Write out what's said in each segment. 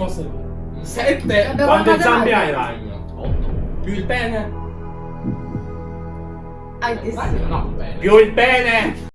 decimo secondo. 7 quante zampe hai ragno? 8 più il pene? Anche se eh, no, pene. Più il pene!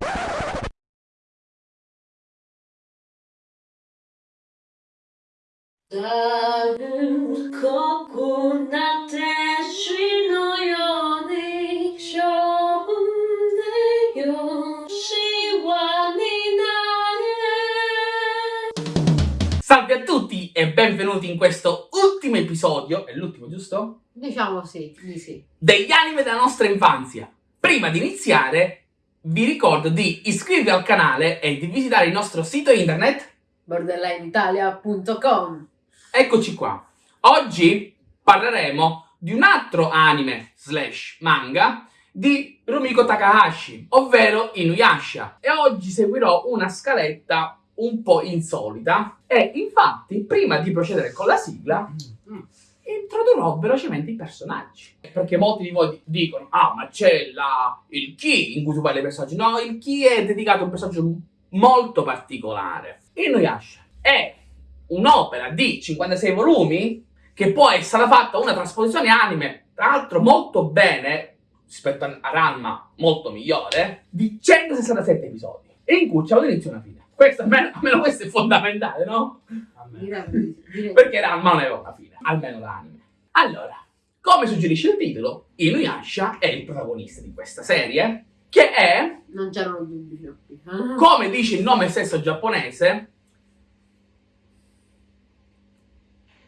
Salve a tutti! E benvenuti in questo ultimo episodio, è l'ultimo giusto? Diciamo sì, di sì. Degli anime della nostra infanzia. Prima di iniziare vi ricordo di iscrivervi al canale e di visitare il nostro sito internet. borderlineitalia.com Eccoci qua. Oggi parleremo di un altro anime slash manga di Rumiko Takahashi, ovvero Inuyasha. E oggi seguirò una scaletta un po' insolita. E infatti, prima di procedere con la sigla, introdurrò velocemente i personaggi. Perché molti di voi dicono, ah, ma c'è la- il chi in cui tu parli dei personaggi. No, il chi è dedicato a un personaggio molto particolare. Inuyasha è un'opera di 56 volumi che poi è stata fatta una trasposizione anime, tra l'altro molto bene, rispetto a Ranma molto migliore, di 167 episodi, in cui c'è un inizio e una fine. Questo almeno, questo è fondamentale, no? Perché Ranma non aveva una fine, almeno l'anime. Allora, come suggerisce il titolo, Inuyasha è il protagonista di questa serie, che è. Non c'erano dubbi fino a qui. come dice il nome stesso giapponese,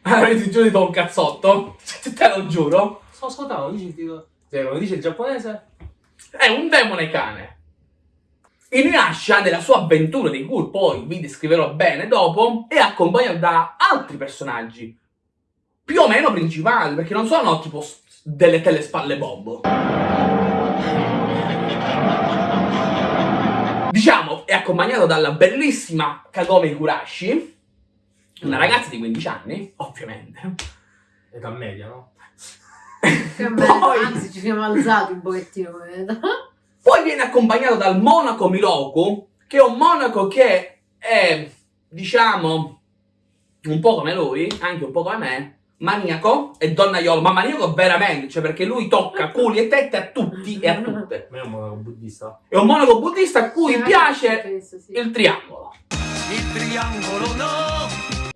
Avete giuro di un cazzotto? Te lo giuro. Sto ascoltando, dici il titolo. Cioè, come dice il giapponese? È un demone cane. Inuyasha, nella sua avventura, di cui poi vi descriverò bene dopo, è accompagnato da altri personaggi. Più o meno principali, perché non sono tipo delle telespalle bombo. Diciamo, è accompagnato dalla bellissima Kagome Kurashi, una ragazza di 15 anni, ovviamente. Età media, no? Che bello, Poi- anzi ci siamo alzati un pochettino come età. Poi viene accompagnato dal monaco Miroku, che è un monaco che è, diciamo, un po' come lui, anche un po' come me, maniaco e donnaiolo, ma maniaco veramente, cioè perché lui tocca culi e tette a tutti e a tutte. Ma è un monaco buddista. È un monaco buddista a cui Sì, piace questo sì. il triangolo. Il triangolo no!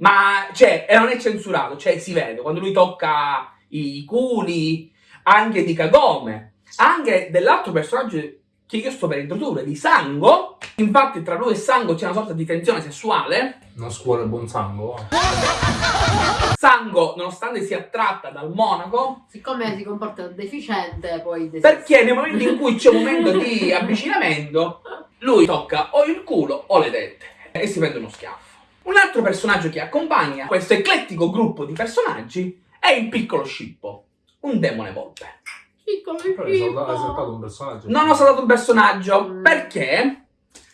Ma, cioè, e non è censurato, cioè si vede, quando lui tocca i culi, anche di Kagome, anche dell'altro personaggio che io sto per introdurre, di Sango. Infatti tra lui e Sango c'è una sorta di tensione sessuale. Una scuola buon sangue. va. Sango, nonostante sia attratta dal monaco, Siccome si comporta deficiente, poi perché nel momento in cui c'è un momento di avvicinamento, lui tocca o il culo o le tette e si prende uno schiaffo. Un altro personaggio che accompagna questo eclettico gruppo di personaggi è il piccolo Scippo, un demone volpe. Piccolo Però hai saltato, hai saltato un personaggio. Non ho saltato un personaggio Mm. perché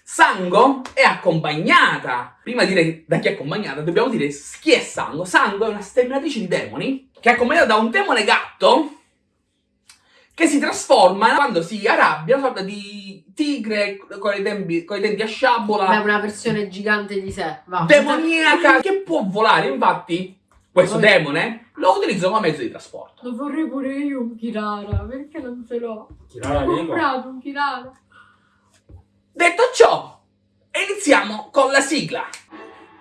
Sango è accompagnata. Prima di dire da chi è accompagnata, dobbiamo dire chi è Sango. Sango è una sterminatrice di demoni che è accompagnata da un demone gatto che si trasforma quando si arrabbia, una sorta di tigre con i, tempi- con i denti a sciabola, Beh, una versione gigante di sé. Va. demoniaca, che può volare. Infatti, questo Poi- demone lo utilizzo come mezzo di trasporto. Lo vorrei pure io un Kirara, perché non ce l'ho? Kirara Ho comprato un Kirara. Detto ciò, iniziamo con la sigla.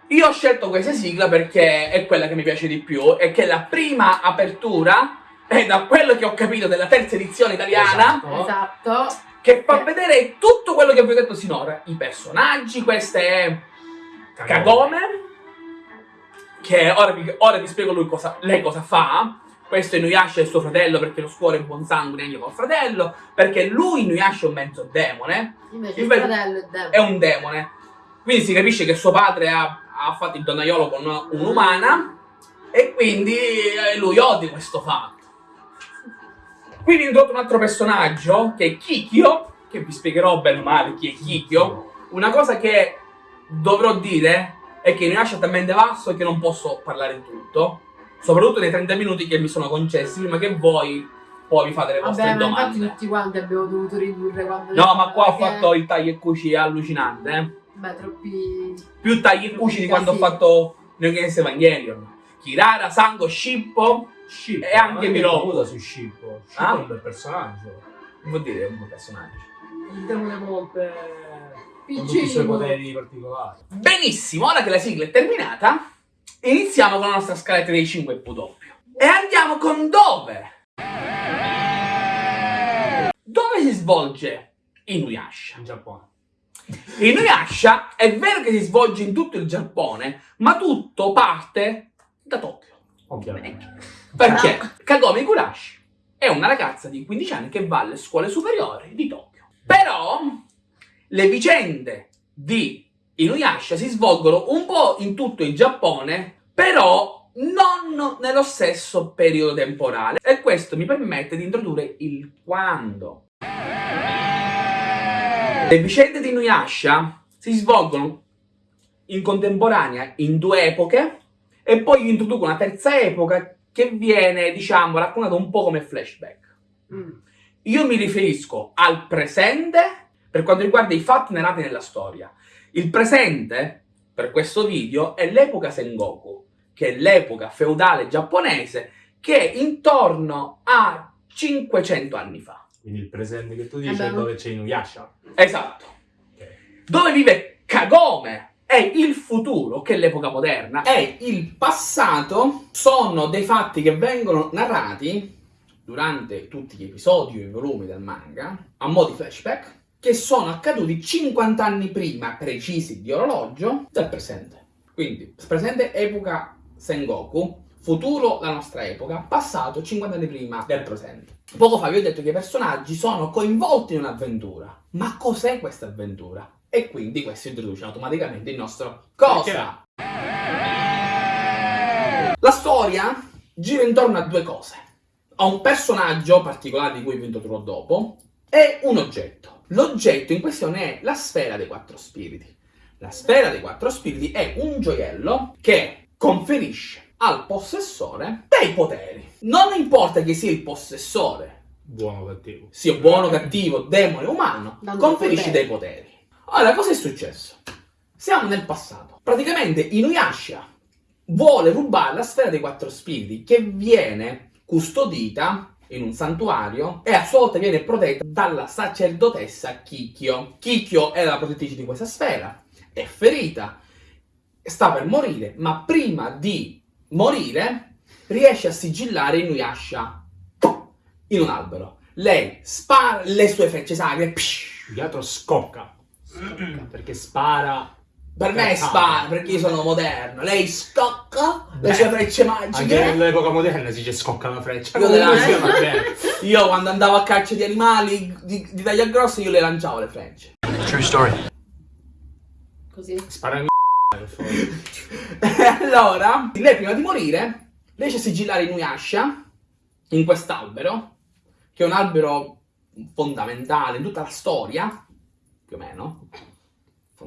Io ho scelto questa sigla perché è quella che mi piace di più e che è la prima apertura, e da quello che ho capito della terza edizione italiana, Esatto. Esatto. che fa vedere tutto quello che vi ho detto sinora. I personaggi, questa è Kagome, che ora vi, ora vi spiego lui cosa, lei cosa fa. Questo è Inuyasha e suo fratello perché lo scuola è buon sangue anche col fratello, perché lui Inuyasha è un mezzo demone, Invece Il fratello è demone. è un demone. Quindi si capisce che suo padre ha, ha fatto il donnaiolo con un'umana e quindi eh, lui odia questo fatto. Quindi introdotto un altro personaggio che è Kikyo, che vi spiegherò bene o male chi è Kikyo. Una cosa che dovrò dire è che Inuyasha è talmente vasto che non posso parlare in tutto, soprattutto nei 30 minuti che mi sono concessi prima che voi poi vi fate le vostre Vabbè, ma infatti domande. tutti quanti abbiamo dovuto ridurre quando... No, ma qua ho fatto il taglio e cuci allucinante, eh. Beh, troppi... Più tagli e cuci di quando ho fatto Neon Genesis Evangelion. Kirara, Sango, Shippo. Scippo. E anche Miro. Su Scippo. Scippo Ah? è un bel personaggio. Non vuol dire un personaggio. Il demone volpe con tutti i suoi poteri particolari. Benissimo, ora che la sigla è terminata, iniziamo con la nostra scaletta dei 5 W. E andiamo con dove? Dove si svolge Inuyasha? In Giappone. Inuyasha è vero che si svolge in tutto il Giappone, ma tutto parte da Tokyo. Ovviamente. Perché Kagome Igurashi è una ragazza di 15 anni che va alle scuole superiori di Tokyo. Le vicende di Inuyasha si svolgono un po' in tutto il Giappone, però non nello stesso periodo temporale. E questo mi permette di introdurre il quando. Le vicende di Inuyasha si svolgono in contemporanea in due epoche e poi io introduco una terza epoca che viene, diciamo, raccontata un po' come flashback. Mm. Io mi riferisco al presente per quanto riguarda i fatti narrati nella storia. Il presente, per questo video, è l'epoca Sengoku, che è l'epoca feudale giapponese che è intorno a 500 anni fa. Quindi il presente che tu dici Eh è dove c'è Inuyasha. Esatto. Ok. Dove vive Kagome è il futuro, che è l'epoca moderna, e il passato sono dei fatti che vengono narrati durante tutti gli episodi o i volumi del manga, a mo' di flashback, che sono accaduti 50 anni prima precisi di orologio del presente. Quindi, presente epoca Sengoku, futuro la nostra epoca, passato 50 anni prima del presente. Poco fa vi ho detto che i personaggi sono coinvolti in un'avventura. Ma cos'è questa avventura? E quindi questo introduce automaticamente il nostro cosa. La storia gira intorno a due cose. A un personaggio particolare di cui vi introdurrò dopo e un oggetto. L'oggetto in questione è la sfera dei quattro spiriti. La sfera dei quattro spiriti è un gioiello che conferisce al possessore dei poteri. Non importa chi sia il possessore, Buono o cattivo. sia buono, cattivo, demone, umano, Danno conferisce poteri. dei poteri. Ora, cosa è successo? Siamo nel passato. Praticamente Inuyasha vuole rubare la sfera dei quattro spiriti che viene custodita in un santuario e a sua volta viene protetta dalla sacerdotessa Kikyo. Kikyo è la protettrice di questa sfera, è ferita, sta per morire, ma prima di morire riesce a sigillare Inuyasha in un albero. Lei spara le sue frecce sacre. Più che altro scocca. Perché spara. Per me Cazzate. spara perché io sono moderno. Lei scocca le sue frecce Anche magiche. nell'epoca moderna si dice scocca la freccia. Io bene. Io quando andavo a caccia di animali di, di taglia grossa io le lanciavo le frecce. True story. Così. Spara in favore. E allora, lei prima di morire riesce a sigillare Inuyasha in quest'albero, che è un albero fondamentale in tutta la storia, più o meno,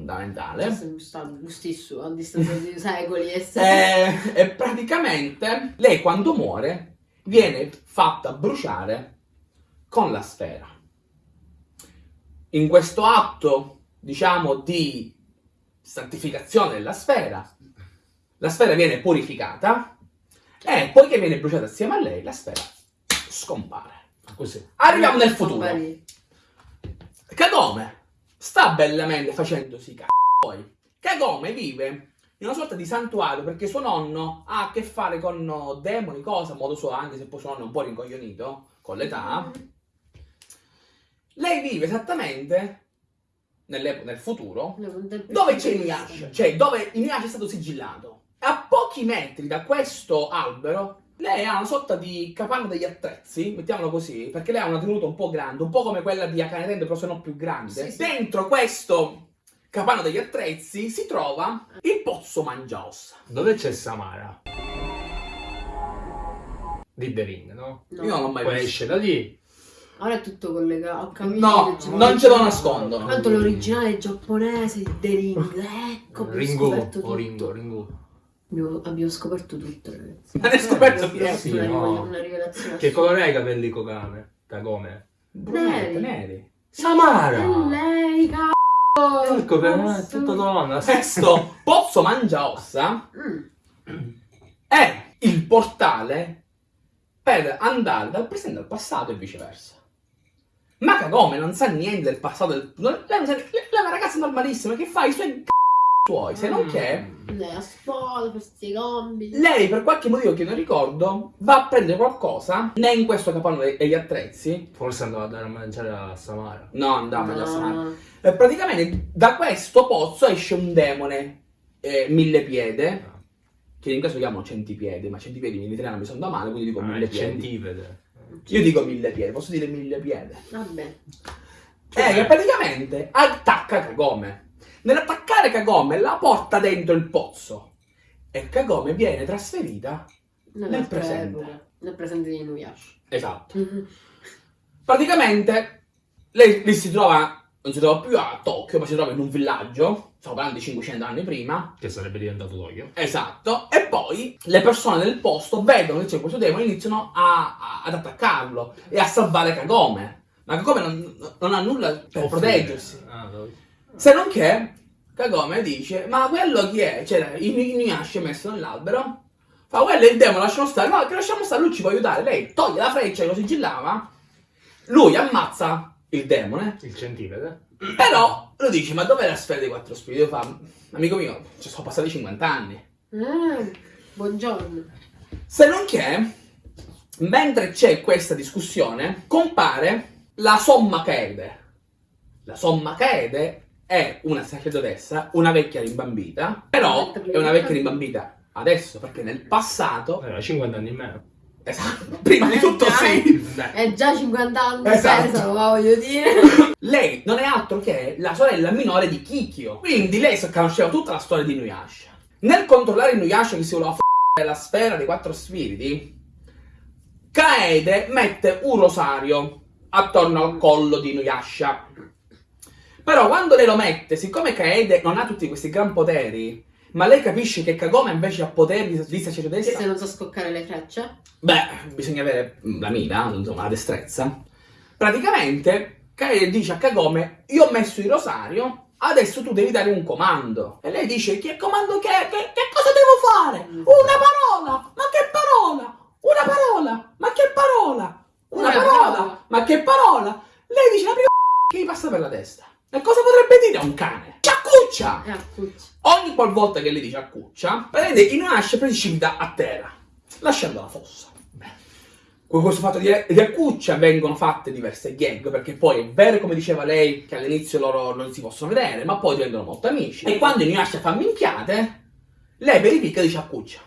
fondamentale. Questo è stato lo stesso a distanza di secoli e E, secoli. e praticamente lei quando muore viene fatta bruciare con la sfera. In questo atto, diciamo, di santificazione della sfera, la sfera viene purificata e poiché viene bruciata assieme a lei, la sfera scompare. Così. Arriviamo nel futuro. Compari. Sta bellamente facendosi c***o poi. Kagome vive in una sorta di santuario perché suo nonno ha a che fare con demoni, cosa, a modo suo, anche se poi suo nonno è un po' rincoglionito con l'età. Lei vive esattamente nel futuro dove c'è Inuyasha, cioè dove Inuyasha è stato sigillato. A pochi metri da questo albero lei ha una sorta di capanna degli attrezzi, mettiamolo così, perché lei ha una tenuta un po' grande, un po' come quella di Akane Tendo, però se no più grande. Sì, sì. Dentro questo capanno degli attrezzi si trova il pozzo Mangiaossa. Dove c'è Samara? Di The Ring, no? No. Io non l'ho mai Poi visto. esce da lì. Ora è tutto collegato. No, non ce lo nascondono. Tanto l'originale giapponese The Ring. Ecco, Ringo o. Ringo, Ringo. Abbiamo, abbiamo scoperto tutto, ragazzi. Ma ne hai scoperto Abbiamo una, Sì, no. una rivelazione. Che colore ha i capelli Kokame? Kagome? Brunette, Neri. Samara! È lei, cazzo! Ecco, per me è tutto donna. Questo pozzo Mangiaossa Mm. è portale per andare dal presente al passato e viceversa. Ma Kagome non sa niente del passato. Del... Lei, è una ragazza normalissima che fa i suoi suoi, se non che Lei a scuola, questi compiti. lei per qualche motivo che non ricordo va a prendere qualcosa, né in questo capanno e- e gli attrezzi, Forse andava a dare a mangiare a Samara. no andava già a Samara. No. E praticamente da questo pozzo esce un demone eh, mille piede, che in inglese lo chiamano centipiede, ma centipiedi in italiano mi sono da male, quindi dico Ah, mille il piedi. centipede. Io dico mille piedi, posso dire mille piede. Vabbè. Cioè- Eh, che praticamente attacca Kagome. Nell'attaccare Kagome la porta dentro il pozzo. E Kagome viene trasferita. Nell'altra presente. epoca. Nel presente di Inuyasha. Esatto. Praticamente lei, lei si trova, non si trova più a Tokyo, ma si trova in un villaggio, stiamo parlando di 500 anni prima, Che sarebbe diventato Tokyo. esatto, e poi le persone del posto vedono che c'è questo demone e iniziano a- a- ad attaccarlo e a salvare Kagome. Ma Kagome non, non ha nulla per proteggersi. Ah, dove- Se non che Kagome dice, ma quello chi è? Il Inuyasha messo nell'albero. Fa, quello è il demone, lasciamo stare. No, che lasciamo stare, lui ci può aiutare. Lei toglie la freccia che lo sigillava. Lui ammazza il demone. Il centipede. Però lui dice, ma dov'è la sfera dei quattro spiriti? Io fa, amico mio, ci sono passati 50 anni. Ah, buongiorno. Se non che, mentre c'è questa discussione, compare la Somma Kaede. La Somma Kaede è una sacerdotessa, una vecchia rimbambita, però è una vecchia rimbambita adesso, perché nel passato, Aveva 50 anni in meno. esatto, prima di tutto sì, È già 50 anni Esatto. pesano, ma voglio dire. lei non è altro che la sorella minore di Kikyo, quindi lei sa- conosceva tutta la storia di Inuyasha. Nel controllare Inuyasha che si voleva f***ere la sfera dei quattro spiriti, Kaede mette un rosario attorno al collo di Inuyasha. Però quando lei lo mette, siccome Kaede non ha tutti questi gran poteri, ma lei capisce che Kagome invece ha poteri di Che sacerdotessa, se non so scoccare le frecce. Beh, bisogna avere la mira, insomma, la destrezza. Praticamente, Kaede dice a Kagome, io ho messo il rosario, adesso tu devi dare un comando. E lei dice, che comando che è? Che, che cosa devo fare? Una parola! Ma che parola? Una parola! Ma che parola? Una, Una parola. parola. Ma che parola? Lei dice la prima che gli passa per la testa. E cosa potrebbe dire a un cane? Ciaccuccia! Appunto. Ogni qualvolta che lei dice accuccia, prende Inuyasha e precipita a terra, lasciando la fossa. Con questo fatto di, di accuccia vengono fatte diverse gag, perché poi è vero come diceva lei che all'inizio loro non si possono vedere, ma poi diventano molto amici. E quando Inuyasha fa minchiate, lei verifica e dice accuccia.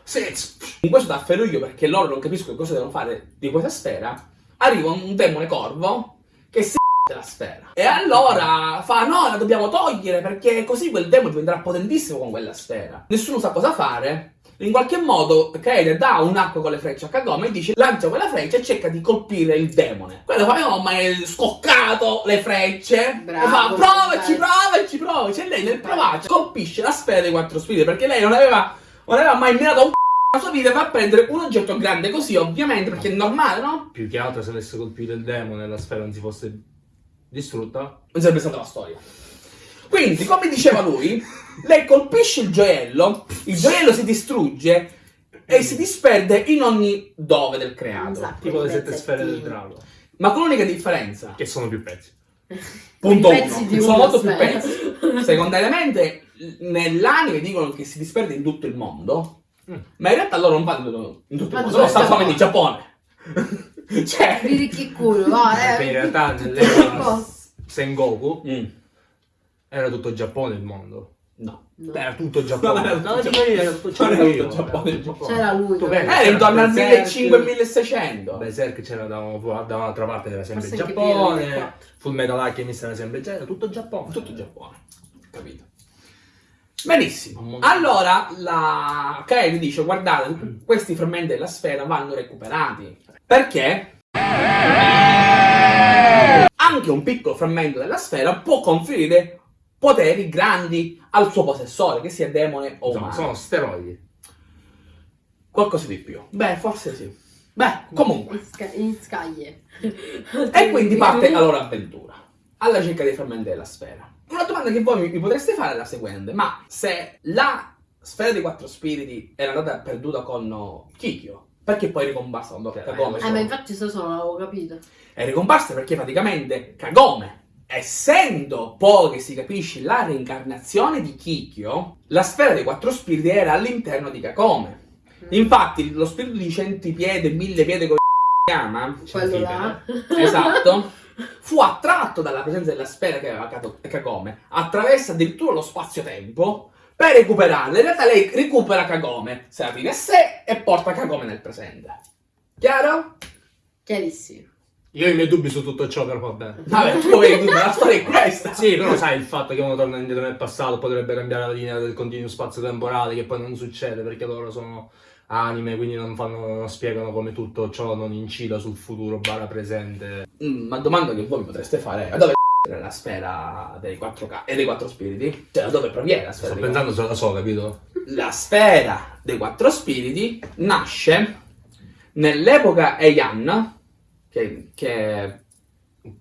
In questo tafferuglio, perché loro non capiscono cosa devono fare di questa sfera, arriva un demone corvo che si la sfera. E allora fa: No, la dobbiamo togliere perché così quel demone diventerà potentissimo con quella sfera. Nessuno sa cosa fare. In qualche modo Kaede dà un'acqua con le frecce a Kagome e dice lancia quella freccia e cerca di colpire il demone. Quello fa: No, ma è scoccato le frecce. Bravo, e fa: Provaci, provaci, provaci. E lei nel provarci colpisce la sfera dei quattro spiriti perché lei non aveva, non aveva mai mirato un c***o la sua vita e va a prendere un oggetto grande così, ovviamente, perché è normale, no? più che altro se avesse colpito il demone la sfera non si fosse distrutta. non sarebbe stata la storia. Quindi, come diceva lui, lei colpisce il gioiello, il gioiello si distrugge e si disperde in ogni dove del creato. Esatto. Tipo le sette sfere del drago. Ma con l'unica differenza, Che sono più pezzi. punto I pezzi uno, di sono una molto più pezzi. Secondariamente, nell'anime dicono che si disperde in tutto il mondo, Mm. ma in realtà loro non vanno in tutto il mondo, stanno? solamente in Giappone. cioè... Vedi che culo, va, Perché in eh. realtà nell'epoca Boh. Sengoku Mm, era tutto Giappone il mondo. no. No. Era tutto Giappone. No, era tutto No, Giappone. era tutto Non era Giappone. tutto Giappone. era tutto Giappone. C'era lui. Tu no? Eh, intorno al Berserk. 1500-1600. Berserk c'era da, da un'altra parte, era sempre Forse anche Giappone. Full Metal Alchemist era sempre Giappone. Era tutto Giappone. Tutto Giappone, capito? Benissimo. Allora la Kaede dice: Guardate, questi frammenti della sfera vanno recuperati. Perché? Anche un piccolo frammento della sfera può conferire poteri grandi al suo possessore, che sia demone o umano. sono steroidi. Qualcosa di più. Beh, forse sì. Beh, comunque. In, sca- in scaglie. E quindi parte la loro avventura, alla ricerca dei frammenti della sfera. Una domanda che voi mi, potreste fare è la seguente, ma se la sfera dei quattro spiriti era andata perduta con Kikyo, perché poi è ricomparsa quando Eh, Kagome Eh, ma infatti sto solo l'avevo capito. è ricomparsa perché praticamente Kagome, essendo poi che si capisce la reincarnazione di Kikyo, la sfera dei quattro spiriti era all'interno di Kagome. Infatti, lo spirito di centipiede, mille piede si chiama, Quello là. esatto, fu attratto dalla presenza della sfera che aveva Kagome, attraversa addirittura lo spazio-tempo per recuperarla. In realtà lei recupera Kagome, se la tiene a sé e porta Kagome nel presente. Chiaro? Chiarissimo. Io ho i miei dubbi su tutto ciò, però va bene. Vabbè, tu vedi, la storia è questa. Sì, però sai il fatto che uno torna indietro nel passato potrebbe cambiare la linea del continuo spazio temporale, che poi non succede perché loro sono anime, quindi non, fanno, non spiegano come tutto ciò non incida sul futuro barra presente. Mm, ma domanda che voi mi potreste fare è dove è la sfera dei quattro ca- e dei quattro spiriti? Cioè, da dove proviene la sfera Sto dei pensando se la so, capito? La sfera dei quattro spiriti nasce nell'epoca Heian, che, che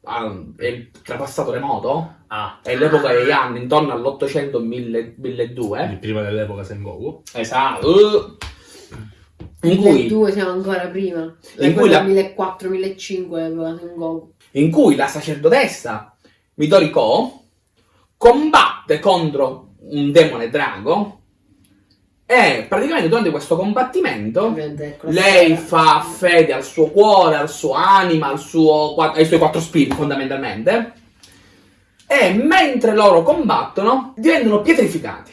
ah, è il trapassato remoto, Ah, è l'epoca Heian, intorno all'800 1000 il 1200. prima dell'epoca Sengoku. Esatto. In cui, 2 siamo ancora prima. In cui la- 1400-1500 aveva Sengoku. in cui la sacerdotessa Midoriko combatte contro un demone drago e praticamente durante questo combattimento ecco, lei fa fede al suo cuore, al suo anima, al suo, ai suoi quattro spiriti fondamentalmente. E mentre loro combattono diventano pietrificati.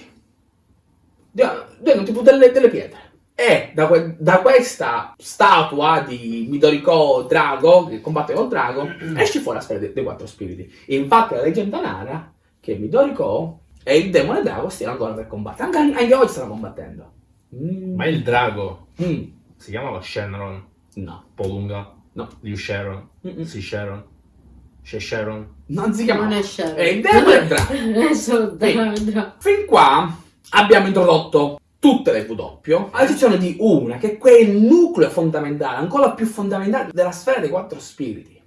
Diventano tipo delle, delle pietre e da, que- da questa statua di Midoriko drago che combatte col drago esce fuori la sfera dei, dei quattro spiriti infatti la leggenda narra che Midoriko e il demone drago stiano ancora per combattere anche, anche oggi stanno combattendo Mm. Ma il drago Mm. si chiamava Shenron, no Polunga, No. Liu Sharon, Mm-mm. Si Sharon, She Sharon. Non si chiama. Non è Sharon. È il demone drago. È solo. Drago. Fin qua abbiamo introdotto tutte le W, a eccezione di una, che è quel nucleo fondamentale, ancora più fondamentale della sfera dei quattro spiriti,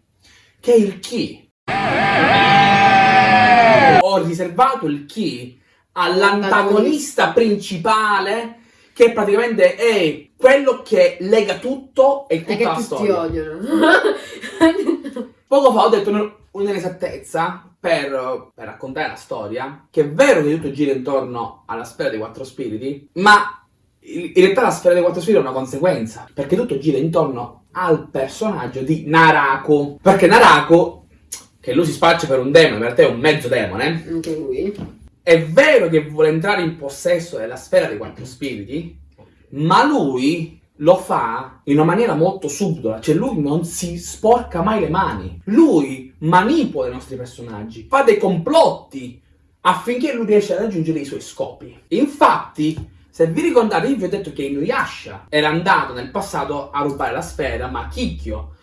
che è il chi. Ho riservato il chi all'antagonista principale, che praticamente è quello che lega tutto e tutta che la storia. odiano. Poco fa ho detto un- un'inesattezza per, per raccontare la storia, che è vero che tutto gira intorno alla sfera dei quattro spiriti, ma in realtà la sfera dei quattro spiriti è una conseguenza, perché tutto gira intorno al personaggio di Narako. Perché Narako, che lui si spaccia per un demone, in realtà è un mezzo demone, Anche lui. è vero che vuole entrare in possesso della sfera dei quattro spiriti, ma lui lo fa in una maniera molto subdola, cioè lui non si sporca mai le mani. Lui manipola i nostri personaggi, fa dei complotti affinché lui riesca a raggiungere i suoi scopi. Infatti, se vi ricordate, io vi ho detto che Inuyasha era andato nel passato a rubare la sfera, ma Kikyo,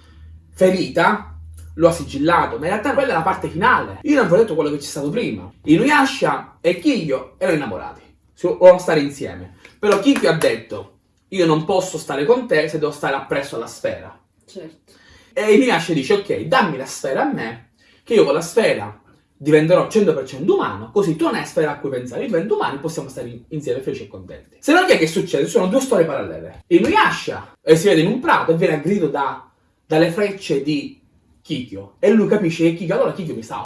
ferita, lo ha sigillato, ma in realtà quella è la parte finale. Io non vi ho detto quello che c'è stato prima. Inuyasha e Kikyo erano innamorati, volevano stare insieme. Però Kikyo ha detto, io non posso stare con te se devo stare appresso alla sfera. Certo. E Inuyasha dice, ok, dammi la sfera a me, che io con la sfera diventerò 100% umano, così tu non hai sfera a cui pensare, io divento umano e possiamo stare in- insieme felici e contenti. Se no che che succede? Sono due storie parallele. Inuyasha eh, si vede in un prato e viene aggredito da, dalle frecce di Kikyo e lui capisce che Kikyo, allora Kikyo mi sta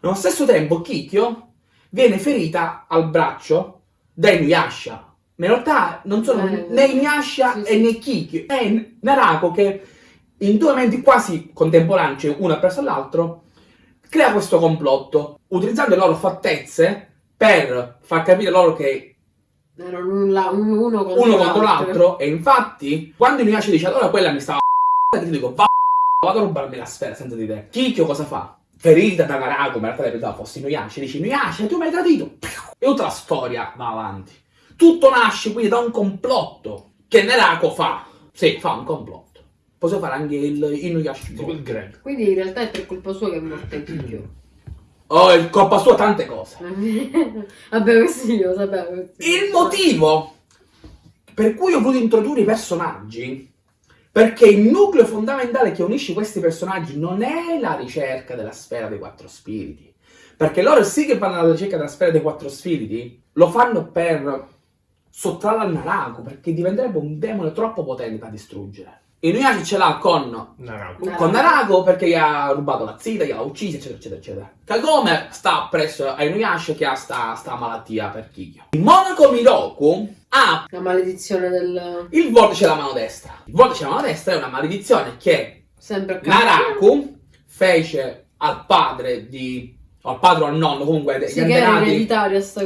Nello stesso tempo Kikyo viene ferita al braccio da Inuyasha. Ma in realtà non sono Eh, né Inuyasha sì, e sì. né Kikyo, è Narako che in due momenti quasi contemporanei, cioè uno appresso all'altro, crea questo complotto, utilizzando le loro fattezze per far capire loro che Erano un, la- un- uno contro l'altro, e infatti, quando Inuyasha dice allora quella mi stava a ti dico va vado a rubarmi la sfera senza di te. Kikyo cosa fa? Ferita da Narako, ma in realtà lei pensava fosse Inuyasha, dice Inuyasha tu mi hai tradito. E tutta la storia va avanti. Tutto nasce quindi da un complotto che Narako fa. Sì, fa un complotto. Possiamo fare anche il Inuyasha. Tipo il Greg. Quindi in realtà è per colpa sua che è morto il Kikyo. Oh, è colpa sua tante cose. Vabbè, questo io lo sapevo. Il motivo per cui ho voluto introdurre i personaggi, perché il nucleo fondamentale che unisce questi personaggi non è la ricerca della sfera dei quattro spiriti, perché loro sì che vanno alla ricerca della sfera dei quattro spiriti, lo fanno per sottrarla al Naraku perché diventerebbe un demone troppo potente da distruggere. Inuyasha ce l'ha con Naraku. Con Naraku perché gli ha rubato la zita, gliel'ha uccisa, eccetera, eccetera, eccetera. Kagome sta presso a Inuyasha che ha sta, sta malattia per Kikyo. Il monaco Miroku ha La maledizione del... il vortice della mano destra. Il vortice della mano destra è una maledizione che. Naraku fece al padre di... al padre o al nonno, comunque Sì, gli antenati...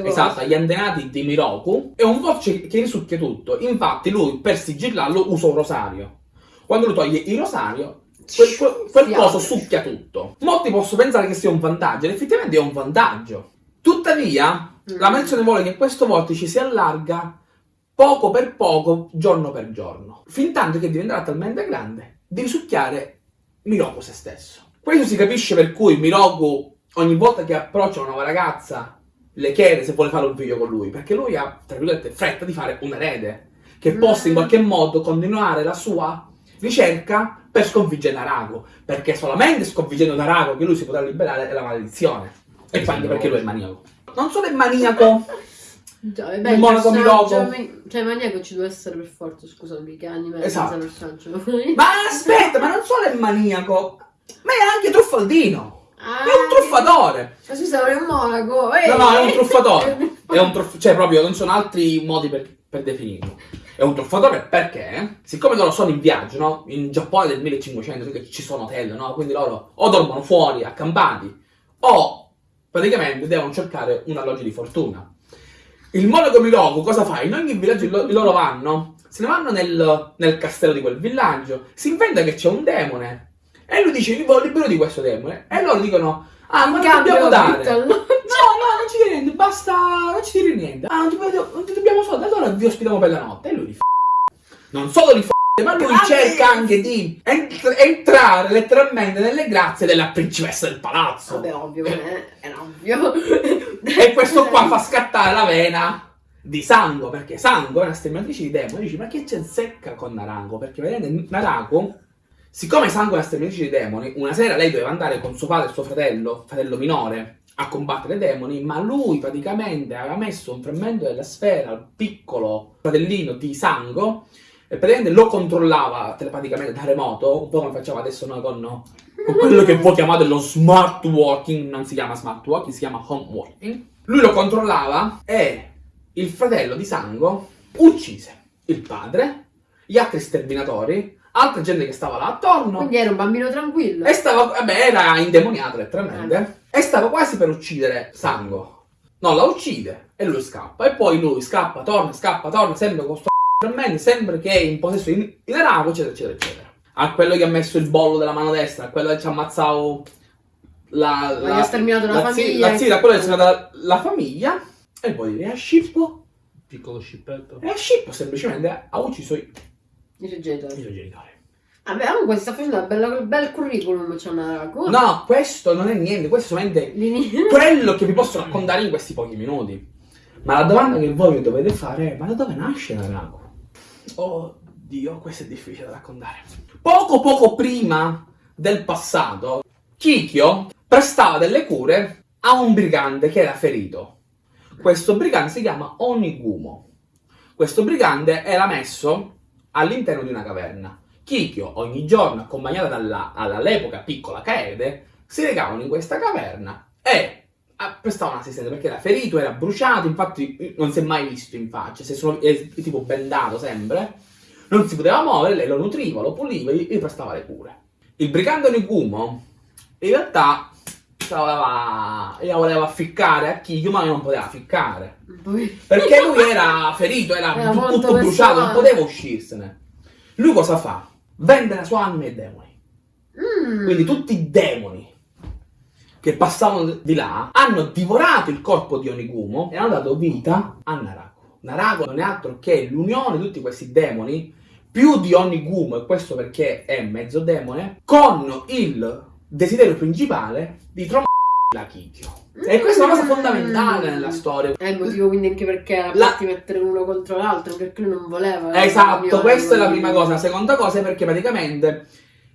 Esatto, agli antenati di Miroku. È un vortice che risucchia tutto. Infatti lui per sigillarlo usa un rosario. Quando lui toglie il rosario, quel, quel- quel coso succhia tutto. Molti possono pensare che sia un vantaggio, ed effettivamente è un vantaggio. Tuttavia, Mm. la menzione vuole che questo vortice si allarga poco per poco, giorno per giorno, fin tanto che diventerà talmente grande di risucchiare Miroku se stesso. Questo si capisce per cui Miroku, ogni volta che approccia una nuova ragazza, le chiede se vuole fare un figlio con lui, perché lui ha, tra virgolette, fretta di fare un erede, che possa in Mm. qualche modo continuare la sua ricerca per sconfiggere Naraku, perché solamente sconfiggendo Naraku che lui si potrà liberare dalla maledizione. E poi anche perché lui è maniaco. Non solo è maniaco, Già, Il beh, il monaco Miroku. Cioè, maniaco ci deve essere per forza, scusami, che anime Esatto. senza personaggio. ma aspetta, ma non solo è maniaco, ma è anche truffaldino. Ah, È un truffatore. Ma scusa, è un monaco. eh. No, no, è un truffatore. È un truff- cioè, proprio non sono altri modi per, per definirlo. È un truffatore perché, siccome loro sono in viaggio, no? In Giappone del 1500 che ci sono hotel, no? Quindi loro o dormono fuori, accampati, o praticamente devono cercare un alloggio di fortuna. Il monaco Miroku cosa fa? In ogni villaggio lo- loro vanno, se ne vanno nel, nel castello di quel villaggio, si inventa che c'è un demone e lui dice vi voglio libero di questo demone e loro dicono ah ma In non dobbiamo dare no? No, no, non ci dire niente, basta, non ci dire niente. Ah, non ti, non ti dobbiamo soldi, allora vi ospitiamo per la notte. E lui li f***. Non solo li f***, ma lui Grazie. cerca anche di ent- entrare letteralmente nelle grazie della principessa del palazzo. Vabbè, ovvio, eh, è ovvio. E questo qua fa scattare la vena di Sango, perché Sango è una sterminatrice di demoni. Dici, ma che c'è secca con Narango? Perché vedete, Narango, siccome una sterminatrice di demoni, una sera lei doveva andare con suo padre e suo fratello, fratello minore, a combattere i demoni, ma lui praticamente aveva messo un frammento della sfera al piccolo fratellino di Sango e praticamente lo controllava telepaticamente da remoto, un po' come facciamo adesso noi con, con quello che voi chiamate lo smart working, non si chiama smart working, si chiama home working. Lui lo controllava e il fratello di Sango uccise il padre, gli altri sterminatori, altra gente che stava là attorno. Quindi era un bambino tranquillo. E stava, vabbè, era indemoniato letteralmente. E stava quasi per uccidere Sango. No, la uccide e lui scappa. E poi lui scappa, torna, scappa, torna, sempre con sto frammento, sempre che è in possesso di Naraku, eccetera, eccetera, eccetera. A quello che ha messo il bollo della mano destra, a quello che ci ha ammazzato la... Gli ha sterminato la zi- famiglia. La zia, a quello che ha sterminato la, la famiglia. E poi e a Scippo, Piccolo scippetto. e a Scippo semplicemente ha ucciso i, Suoi genitori. Vabbè, comunque si sta facendo un bel curriculum, c'è una ragu. No, questo non è niente, questo è solamente quello che vi posso raccontare in questi pochi minuti. Ma la domanda che voi mi dovete fare è: ma da dove nasce Naraku? Oh Dio, questo è difficile da raccontare. Poco poco prima del passato, Kikyo prestava delle cure a un brigante che era ferito. Questo brigante si chiama Onigumo. Questo brigante era messo all'interno di una caverna. Kikyo, ogni giorno, accompagnata dalla, piccola Kaede, si recavano in questa caverna e ah, prestavano assistenza perché era ferito, era bruciato, infatti non si è mai visto in faccia, si è, solo, è tipo bendato sempre, non si poteva muovere, lei lo nutriva, lo puliva e gli prestava le cure. Il brigante Onigumo in realtà se la voleva, gliela voleva ficcare a Kikyo, ma non poteva ficcare. Perché lui era ferito, era, Era tutto bruciato, non poteva uscirsene. Lui cosa fa? Vende la sua anima ai demoni. Mm. Quindi tutti i demoni che passavano di là hanno divorato il corpo di Onigumo e hanno dato vita a Naraku. Naraku non è altro che l'unione di tutti questi demoni, più di Onigumo, e questo perché è mezzo demone, con il desiderio principale di trovare la Kikyo. E questa è una cosa fondamentale nella storia. È il motivo quindi anche perché La- fatti mettere uno contro l'altro, perché lui non voleva. Esatto, questa è la prima cosa. La seconda cosa è perché praticamente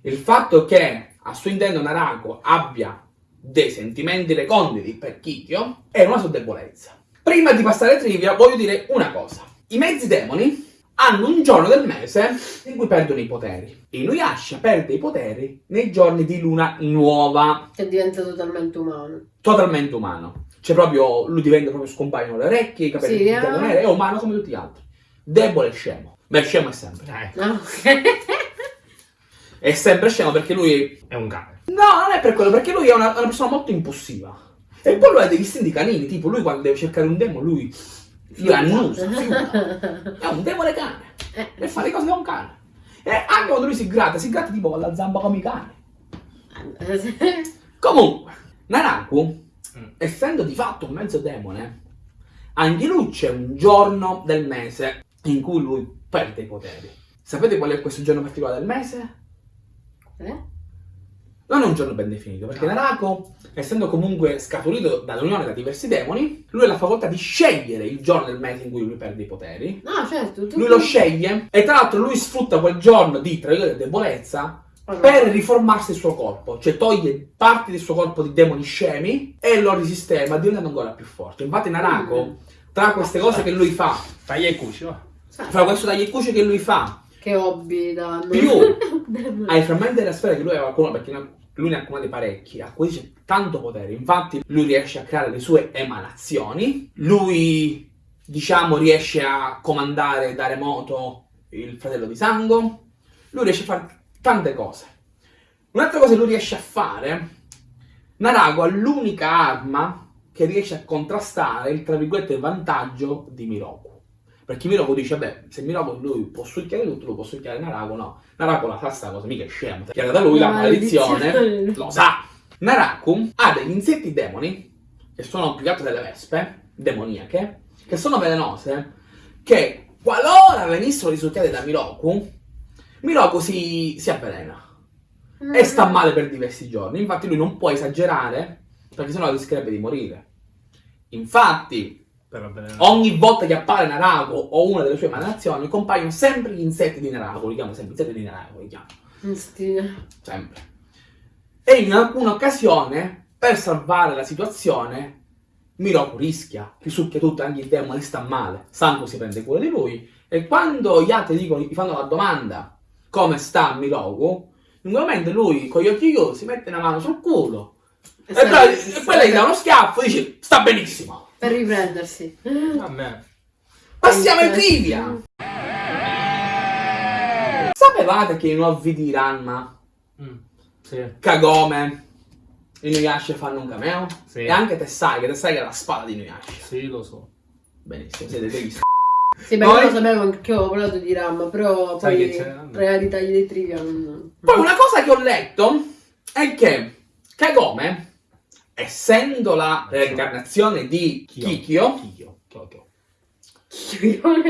il fatto che a suo intento Narako abbia dei sentimenti reconditi per Kikyo è una sua debolezza. Prima di passare ai trivia voglio dire una cosa. I mezzi demoni hanno un giorno del mese in cui perdono i poteri. Inuyasha perde i poteri nei giorni di luna nuova, Che diventa totalmente umano. totalmente umano. Cioè proprio, lui diventa proprio scompaiono le orecchie, i capelli Sì, diventano eh. neri, è umano come tutti gli altri. Debole e scemo. Beh, scemo è sempre. Eh, Ah, ok. È sempre scemo perché lui... è un cane. No, non è per quello, perché lui è una, una persona molto impulsiva. E poi lui ha degli istinti canini, tipo lui quando deve cercare un demo, lui... Lui annusa, fiuta. È un demone cane. Eh, E fa le cose da un cane. E anche quando lui si gratta, si gratta tipo con la zamba come i cani. Comunque, Naraku, Mm. essendo di fatto un mezzo demone, anche lui c'è un giorno del mese in cui lui perde i poteri. Sapete qual è questo giorno particolare del mese? Eh? Non è un giorno ben definito, perché. Narako, essendo comunque scaturito dall'unione da diversi demoni, lui ha la facoltà di scegliere il giorno del mese in cui lui perde i poteri. No, certo. Tu... Lui lo sceglie e tra l'altro lui sfrutta quel giorno di, tra virgolette, debolezza per riformarsi il suo corpo, cioè toglie parti del suo corpo di demoni scemi e lo risistema diventando ancora più forte. Infatti Narako, Mm. tra queste cose che lui fa, Taglia i cuci, va. fra questo tagliacuci che lui fa, Che hobby danno. più ai frammenti della sfera che lui aveva accumulato, perché lui ne ha accumulati parecchi, acquisisce tanto potere. Infatti lui riesce a creare le sue emanazioni, lui diciamo riesce a comandare da remoto il fratello di Sango, lui riesce a fare tante cose. Un'altra cosa che lui riesce a fare, Narago ha l'unica arma che riesce a contrastare il tra virgolette vantaggio di Miroku. Perché Miroku dice, beh, se Miroku lui può succhiare tutto, lo può succhiare Narago, no. Naraku la sa sta cosa, mica è scemo. Chiara da lui la maledizione, lo sa. Naraku ha degli insetti demoni, che sono più che altro delle vespe, demoniache, che sono velenose, che qualora venissero risucchiate da Miroku, Miroku si, si avvelena e sta male per diversi giorni. Infatti lui non può esagerare, perché sennò rischierebbe di morire. Infatti. Ogni volta che appare Naraku o una delle sue emanazioni, compaiono sempre gli insetti di Naraku, li chiamo sempre insetti di Naraku, li chiamo, Stina. sempre. E in alcune occasioni, per salvare la situazione, Miroku rischia, risucchia tutto, anche il demone sta male, Sanko si prende cura di lui, e quando gli altri dicono, gli fanno la domanda come sta Miroku, in quel momento lui con gli occhi chiusi mette una mano sul culo, e, poi, e poi lei dà uno schiaffo e dice sta benissimo. Per riprendersi. A me. Passiamo ai trivia! Sapevate che i nuovi di Ranma, Mm, Sì. Kagome, Inuyasha fanno un cameo? Sì. E anche Tessai, che Tessai è la spada di Inuyasha. Sì, lo so. Benissimo, siete degli s***i. Sì, beh, Poi- io lo sapevo anche io ho parlato di RAM, però Sai poi che c'è? tra i tagli dei trivia non... Poi una cosa che ho letto è che Kagome, essendo la reincarnazione di Kikyo, Kikyo.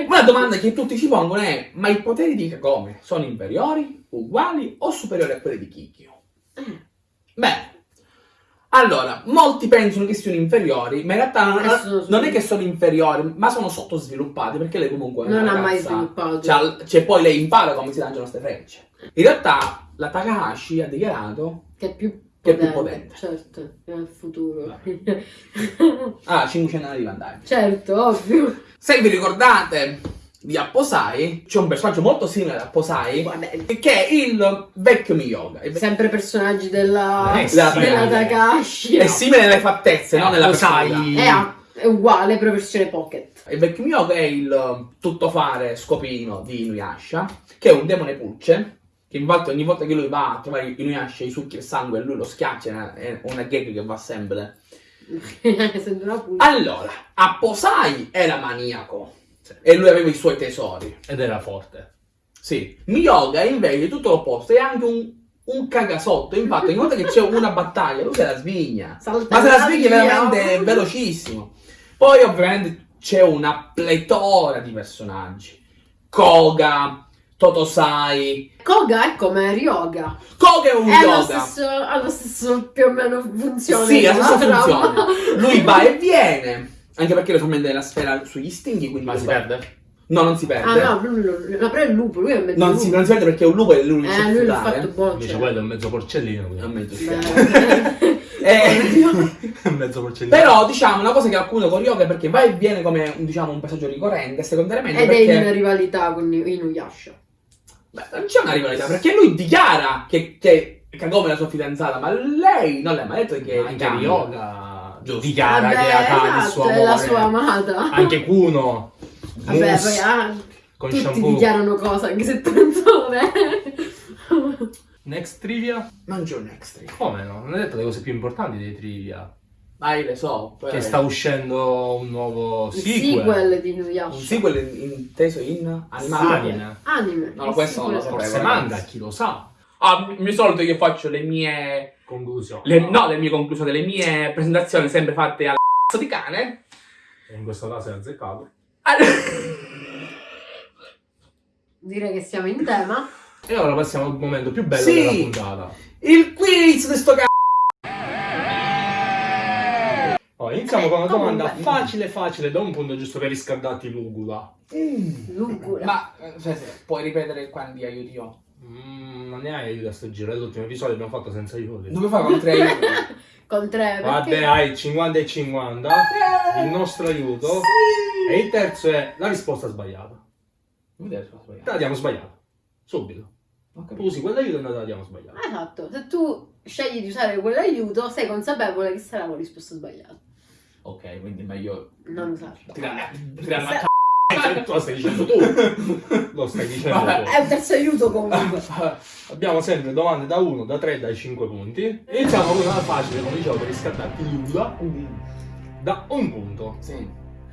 Una domanda che tutti ci pongono è ma i poteri di Kagome sono inferiori, uguali o superiori a quelli di Kikyo? Bene. Allora, molti pensano che siano inferiori, ma in realtà non, Eh, non è che sono inferiori, ma sono sottosviluppati perché lei comunque Non ha mai sviluppato. Cioè, cioè, poi lei impara come si lanciano queste frecce. In realtà la Takahashi ha dichiarato Che è più è più potente. Certo, nel futuro. Ah, 500 anni di vantaggio. certo, ovvio. Se vi ricordate di Apposai, c'è un personaggio molto simile ad Apposai, Vabbè, che è il vecchio Miyoga. Il ve- sempre personaggi della, Eh, della eh. Takahashi. È simile nelle fattezze, non nella Lo personalità. sai. È, a- è uguale, però versione pocket. Il vecchio Miyoga è il tuttofare scopino di Inuyasha, che è un demone pulce, che infatti ogni volta che lui va a trovare Inuyasha gli succhi il sangue e lui lo schiaccia, è una gag che va sempre. Una. Allora, Apposai era maniaco e lui aveva i suoi tesori. Ed era forte. Sì, Miyoga invece è tutto l'opposto, è anche un, un cagasotto. Infatti, ogni volta che c'è una battaglia, lui se la svigna. Salta Ma se la sviglia via. veramente velocissimo. Poi, ovviamente, c'è una pletora di personaggi: Koga, Totosai. Koga è come Ryoga. Koga è un È yoga. stesso, ha lo stesso più o meno funzione. Sì, ha la stessa funzione. Lui va e viene. Anche perché le frammenti della sfera sugli stinghi, quindi Ma si va- perde? No, non si perde. Ah no, lui, lui, però è il lupo, lui è mezzo non, lupo. si, non si perde perché è un lupo e lui non Eh, sa lui l'ha fatto buono. Invece cioè. quello è un mezzo porcellino. È un quindi. mezzo. Eh, Mezzo porcellino. però diciamo una cosa che alcune con Ryoga perché va e viene come diciamo, un passaggio ricorrente secondariamente Ed è in perché rivalità con Inuyasha. Beh, non c'è una rivalità perché lui dichiara che, che Kagome è la sua fidanzata ma lei non mi ha detto che anche Kagome- Ryoga Giusto. dichiara Vabbè, che Akane è il esatto, suo è amore. la sua amata. Anche Kuno. Vabbè, Mus, poi ah, con tutti shampoo. dichiarano cose, anche se penso bene. Next trivia? non c'è un extra Come no? Non hai detto le cose più importanti dei trivia. Io le so poi- Che sta uscendo un nuovo sequel. sequel di un Inuyasha. sequel in- inteso in animato Anime. Anime. No, il questo non lo sequel. sapevo. Forse manga, chi lo sa. ah mi solito io faccio le mie Conclusione. le, no le mie conclusioni le mie presentazioni sempre fatte al cazzo di cane E in questo caso è azzeccato. Direi che siamo in tema. E ora passiamo al momento più bello Sì. della puntata. il quiz di sto cazzo Allora, iniziamo con una domanda Comunque. facile facile da un punto giusto per riscaldarti l'ugula. Lugura. ma eh, sì, sì, puoi ripetere quando aiuti io Mm, non ne hai aiuto a sto giro, è l'ultimo episodio abbiamo fatto senza aiuti. dove fai con tre aiuti Con tre, Vabbè, perché... hai 50 e 50, il nostro aiuto. E il terzo è la risposta sbagliata. Dai la sbagliata. Te la diamo sbagliata. Subito. Ho Tu usi quell'aiuto e noi te la diamo sbagliata. Esatto, se tu scegli di usare quell'aiuto, sei consapevole che sarà la risposta sbagliata. Ok quindi meglio Non usarlo. tirare tirare la lo stai dicendo tu. Lo stai dicendo tu. È un terzo aiuto comunque. Abbiamo sempre domande da 1, da 3, dai 5 punti. Iniziamo con una facile, come dicevo, per riscattarti l'ugula. Da un punto. sì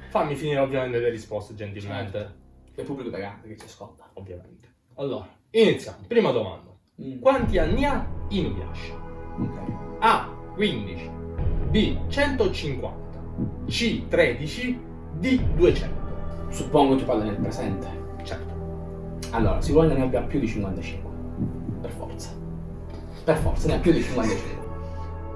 Fammi finire ovviamente le risposte, gentilmente. il pubblico pagante che ci ascolta Ovviamente. Allora, iniziamo. Prima domanda. Mm. Quanti anni ha Inuyasha? ok A. 15. B. 150. C. 13. D. 200. suppongo tu parli nel presente Certo. allora sicuramente ne abbia più di 55 per forza per forza ne ha più di 55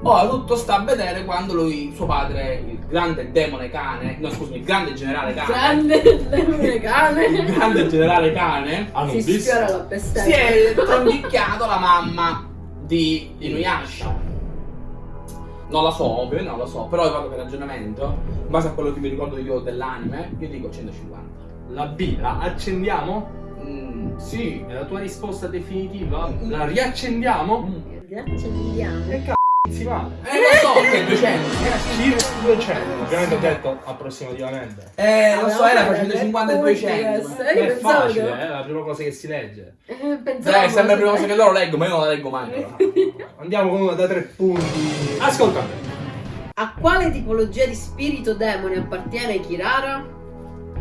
Ora tutto sta a vedere quando lui, suo padre, il grande demone cane, no scusami, il grande generale cane, Grande il cane. grande generale cane, Si Anubis. sfiora la si è trombicchiato la mamma di Inuyasha. Non la so, ovviamente non la so, però io vado per ragionamento, in base a quello che mi ricordo io dell'anime, io dico 150. La B. La accendiamo? Mm, sì. È la tua risposta definitiva? La riaccendiamo? Mm. Grazie, E cazzo male. Eh, lo so che è 200. Era Circa 200. Ovviamente ho detto approssimativamente. Eh, lo so, era Vabbè, tra 150 e per 200. punti, ma- eh. Io è facile, che- eh, è la prima cosa che si legge. Eh, Dai, pensavo è sempre la prima cosa che loro leggo, ma io non la leggo mai. Andiamo con una da tre punti. Ascolta me. A quale tipologia di spirito demone appartiene Kirara?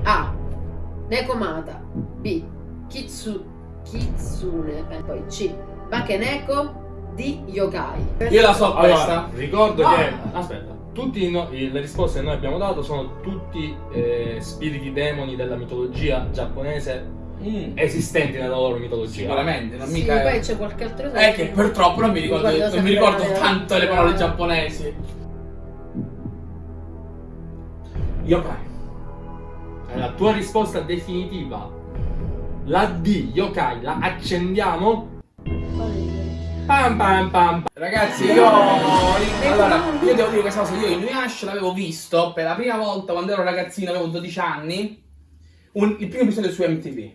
A. Nekomata B. Kitsu... Kitsune e poi C. Bakeneko D. Yokai Io la so Allora, questa. ricordo Ah. che. Aspetta. No- le risposte che noi abbiamo dato sono tutti eh, spiriti demoni della mitologia giapponese Mm, esistenti nella loro mitologia. Sicuramente, non Sì, mica poi c'è qualche altro È che purtroppo non mi ricordo, non mi ricordo le- tanto le parole giapponesi. Yokai. È la tua risposta definitiva. La D, yokai, la accendiamo? Pam pam pam. Ragazzi, io. Allora, io devo dire questa cosa. Io Inuyasha l'avevo visto per la prima volta quando ero ragazzino, avevo 12 anni. un- il primo episodio su MTV.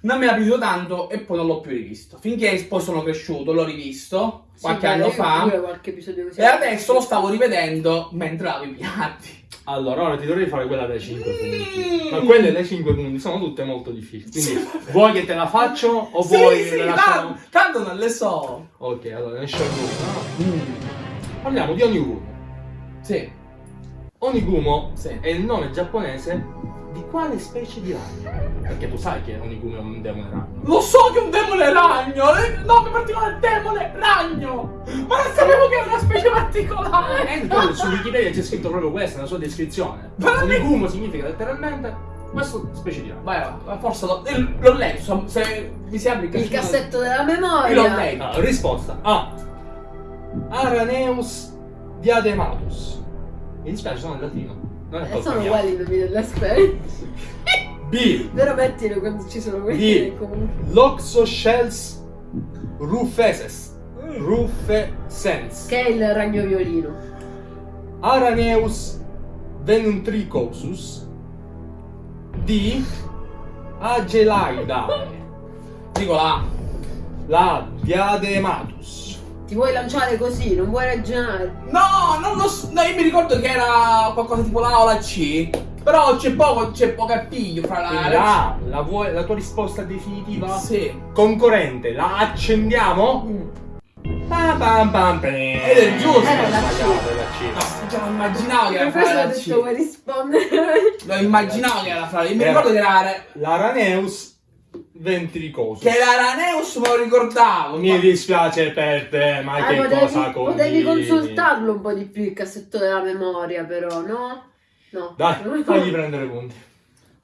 Non mi era piaciuto tanto e poi non l'ho più rivisto. Finché poi sono cresciuto, l'ho rivisto qualche anno fa. qualche. E adesso lo stavo rivedendo mentre lavo i piatti. Allora, ora ti dovrei fare quella dai 5 punti. Mm. Ma quelle dei 5 punti sono tutte molto difficili. Quindi, Sì. vuoi che te la faccio o Sì, vuoi sì, le lasciamo? tanto, tanto non le so. Ok, allora ne scelgo una. no? Parliamo di Onigumo. Sì, Onigumo sì. è il nome giapponese di quale specie di ragno? Perché tu sai che Onigumo è un demone ragno. Lo so che è un demone ragno! Il nome particolare è demone ragno! Ma non sapevo che era una specie particolare! E poi su Wikipedia c'è scritto proprio questa, la sua descrizione. Onigumo significa letteralmente questa specie di ragno. Vai, vai, forse l'ho, eh, l'ho letto, se vi si apre Il cassetto della Io l'ho memoria. letto. Ah, risposta A. Araneus diadematus. Mi dispiace, sono in latino. Eh, colpa sono mia. uguali i nomi delle specie. B. Però mettilo quando ci sono quelli che comunque. Loxoshells rufeses. Ruffe Sens. Che è il ragno violino. Araneus ventricosus di Agelaidae. Dico la La Diadematus. Ti vuoi lanciare così, non vuoi ragionare. No, non lo so. No, io mi ricordo che era qualcosa tipo la O la C. Però c'è poco, c'è poco appiglio fra la la, la, vuoi- la tua risposta definitiva? Sì. Concorrente, la accendiamo? Mm. Pam pam pam. Ed è giusto. Era la C. Sbagliato, era No, C. già immaginavo che era Per fra questo ho la detto C. vuoi rispondere. Lo immaginavo che era fra Io mi ricordo che era. L'Araneus ventricosus. Che l'Araneus me lo ricordavo. Mi dispiace per te, ma Ah, che potevi, cosa potevi combini? consultarlo un po' di più il cassetto della memoria, però, no? No. Dai, fagli prendere punti.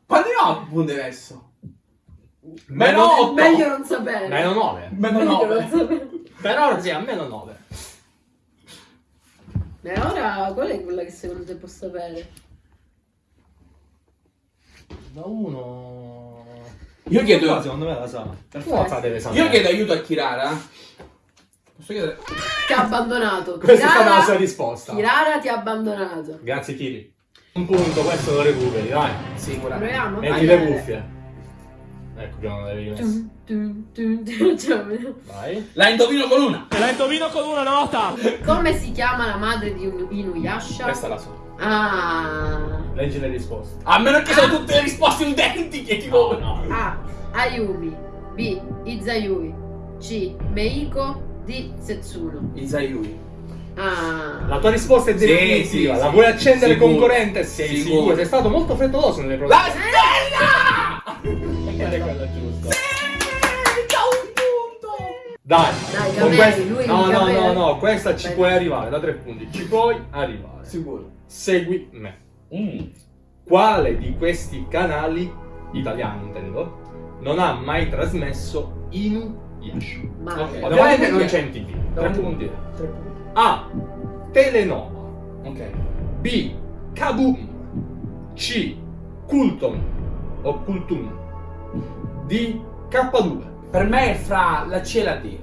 Quanti ne ho punti adesso? Meno Meno 8. Meglio non sapere. Meno 9. Meno Meglio 9. non sapere. Per ora sì, a meno 9. E ora qual è quella che secondo te posso sapere? Da 1. Io chiedo- secondo me la sa. Per forza deve sapere. Io chiedo aiuto a Kirara. Posso chiedere? Ti ha abbandonato. Questa è stata Kirara- la sua risposta. Kirara ti ha abbandonato. Grazie Kiri. Un punto, questo lo recuperi, dai. Sicuramente. Proviamo? Metti Vai. le cuffie. Ecco che non le avevi messe. Tum, tum, tum, tum. Cioè, Vai. La indovino con una. La indovino con una nota! Come si chiama la madre di Un- Inuyasha? Questa la so. Ah. Leggi le risposte. A meno che sono tutte le risposte identiche, tipo. no. A. Ayumi. B. Izayui. C. Meiko. D. Setsuno. Isayui. Ah. La tua risposta è Sì, definitiva. sì, la sì. vuoi accendere Sicuro. concorrente? Sei Sicuro. sicuro. Sei stato molto frettoloso nelle prove. La stella! Qual è quella giusta? Punto! Dai, Dai, con Gameri, questa- lui no, no, no, no, questa ci Beh. puoi arrivare da tre punti. Ci puoi arrivare. Sicuro. Segui me. Mm. Quale di questi canali, italiani intendo, non ha mai trasmesso Inuyasha? Ma Ok. Ovviamente non c'è è? in tv. Tre punti. Tre punti. A. Telenova. Ok. B. Kaboom. C. Kulton o Kultun. D. K2. Per me è fra la C e la D.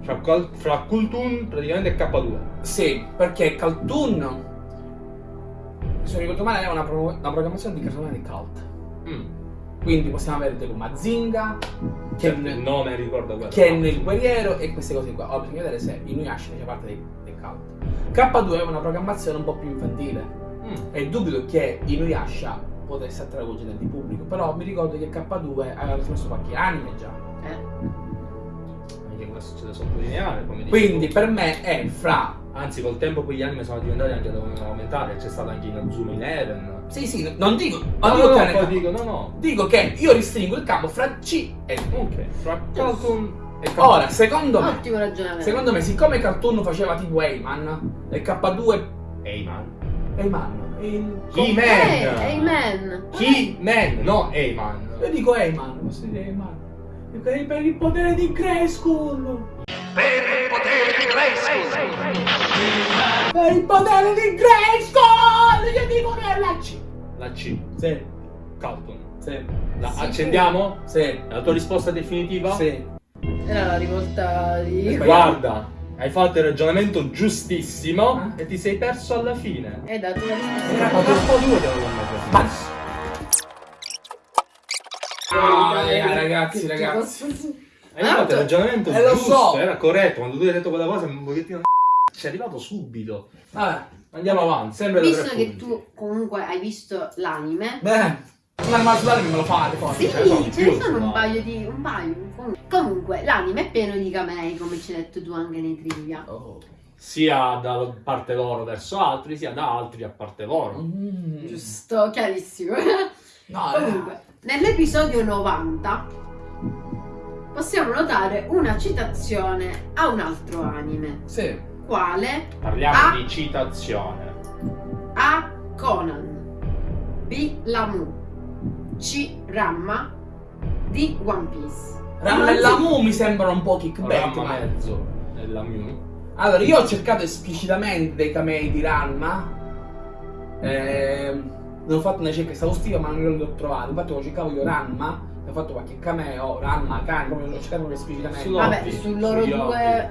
Fra, fra Kultun praticamente è K2. Sì, perché Caltoon. Se non ricordo male, è una, pro- una programmazione di cartone di cult. Mm. Quindi possiamo avere tipo Mazinga, Cioè, Ken, il nome ricorda quello. Ken il guerriero e queste cose qua. Ora bisogna vedere se Inuyasha faccia parte dei, dei cult. K2 è una programmazione un po' più infantile. Mm. E dubito che Inuyasha potesse attrarre voce del pubblico. Però mi ricordo che K2 aveva trasmesso qualche anime già. Eh. Anche questo c'è da sottolineare, Quindi per me è fra. Anzi, col tempo quegli anime sono diventati anche aumentare. C'è stato anche in Azuma Eleven. Sì, sì, non dico. Non No, dico no, che no, dico, no, no. Dico che io ristringo il campo fra C e D. Ok, fra Cartoon e K2. Ora, secondo me, Ottimo ragionamento. secondo me, siccome Cartoon faceva tipo Eyman e K2 Eyman. Eyman, il... He-Man. He-Man, no Eyman. Io dico Eyman, posso dire Eyman. Dico, "Ehi, Per il potere di Grayskull! Per il potere di Grayskull! Io dico che è la C! La C. Sì, Cartoon. sì, La Sì, accendiamo? sì, La tua risposta definitiva? sì. Era la rivolta di... Guarda, hai fatto il ragionamento giustissimo Ah. e ti sei perso alla fine. Hai dato la Era risposta. K2 te l'avevo messo. Ma... Ah, eh, ragazzi, ragazzi. Hai fatto il ragionamento Eh, lo giusto, so. era corretto. Quando tu hai detto quella cosa, un pochettino ci è arrivato subito. Vabbè, Andiamo avanti, sempre Visto che punti. tu comunque hai visto l'anime, beh, un animale solare me lo fate poi. Sì, ce ne sono di ce ne più, sono un no? paio di. un paio. comunque. Comunque, l'anime è pieno di camei, come ci hai detto tu anche nei trivia. Oh. Sia da parte loro verso altri, sia da altri a parte loro. Mm. Giusto, chiarissimo. No, Comunque, nell'episodio 90 possiamo notare una citazione a un altro anime. Sì. Quale? Parliamo Ah. di citazione. A. Conan. B. Lamu. C. Ramma. D. One Piece. Ramma e Lamu mi sembrano un po' kickback. Ramma ma- mezzo e la Mew. Allora, io ho cercato esplicitamente dei camei di Ranma. Ehm, non ho fatto una ricerca esaustiva, ma non li ho trovati. Infatti, quando cercavo io Ranma, ho fatto qualche cameo, Ranma, Khan, l'ho cercato proprio esplicitamente. Vabbè, su loro sugli due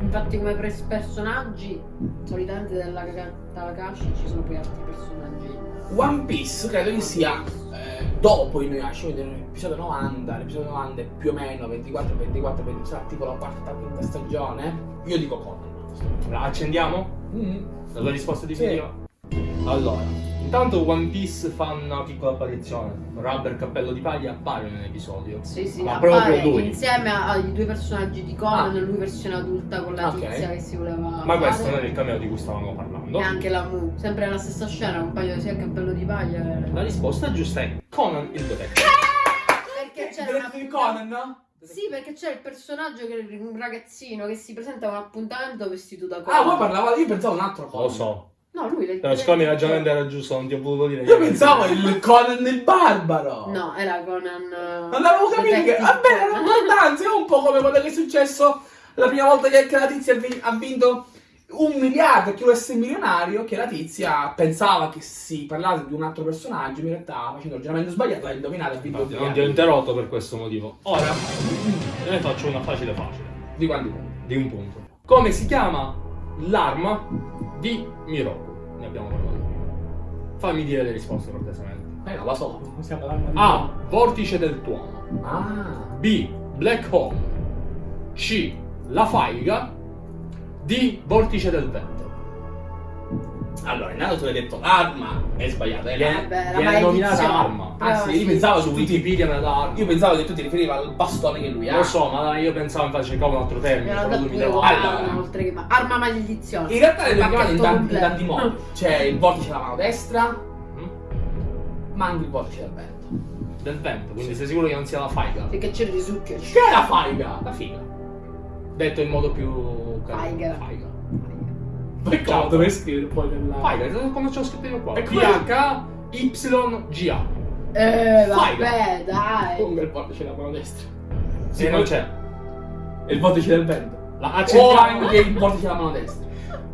Infatti come personaggi, solitamente della Takahashi ci sono poi altri personaggi. One Piece credo che sia eh, dopo Inuyasha, quindi nell'episodio 90, l'episodio 90 è più o meno 24, 24, 20, sarà tipo la quarta, quinta stagione. Io dico Conan. La accendiamo? Mm. La tua risposta Sì. definitiva? Allora, intanto One Piece fa una piccola apparizione. Rubber Cappello di Paglia appare nell'episodio. Sì, sì, Ma appare proprio lui. insieme ai due personaggi di Conan, Ah. lui versione adulta con la Ok. tizia che si voleva Ma fare. questo non è il cameo di cui stavamo parlando. E anche la Mu, sempre nella stessa scena, un paio sia il cappello di paglia. e- La risposta giusta è Conan il detective. Perché c'era una di Conan, no? Sì, perché c'è il personaggio che è un ragazzino che si presenta a un appuntamento vestito da Conan. Ah, voi parlavate, io pensavo un altro Conan. Lo so. No, lui Però siccome il ragionamento era giusto, non ti ho voluto dire. Io pensavo il Conan il barbaro. No, era Conan. eh, Non avevo capito che. Vabbè, era Conan. importante. È un po' come quello che è successo la prima volta che la tizia ha vi- ha vinto un miliardo, che essere milionario, che la tizia pensava che si parlasse di un altro personaggio, in realtà facendo il ragionamento sbagliato, l'ha indovinato e ha vinto un Infatti, non ti ho interrotto per questo motivo. Ora ne faccio una facile facile. Di quanti punti? Di un punto. Come si chiama l'arma di Miroku? Ne abbiamo parlato. Fammi dire le risposte cortesemente. Eh, non la so. Di- A. Vortice del tuono. Ah. B. Black Hole. C. La faiga. D. Vortice del vento. Allora, intanto tu hai detto arma, è sbagliato. È Viene, viene nominata arma. Ah, sì, io sì. pensavo Su che. Wikipedia dà arma. Io pensavo che tu ti riferivi al bastone che lui ha. Lo so, ma io pensavo infatti cercavo un altro termine. Però lui mi dava Allora. oltre che ma- arma maledizione. In realtà le abbiamo chiamate in tanti, in tanti modi. C'è il vortice della mano destra, Mm? ma anche il vortice del vento. Del vento, quindi sei sicuro che non sia la faiga? Perché c'è il risucchio. Che è la faiga? La figa. Detto in modo più... Faiga. Faiga. Peccato, dovrei scrivere poi nella... Faiga, come ce l'ho scritto io qua. E come- P-H-Y-G-A. Eh, vabbè, dai. Come il vortice della mano destra. Se non c'è. Il vortice del vento. La O accendiamo. anche il vortice della mano destra.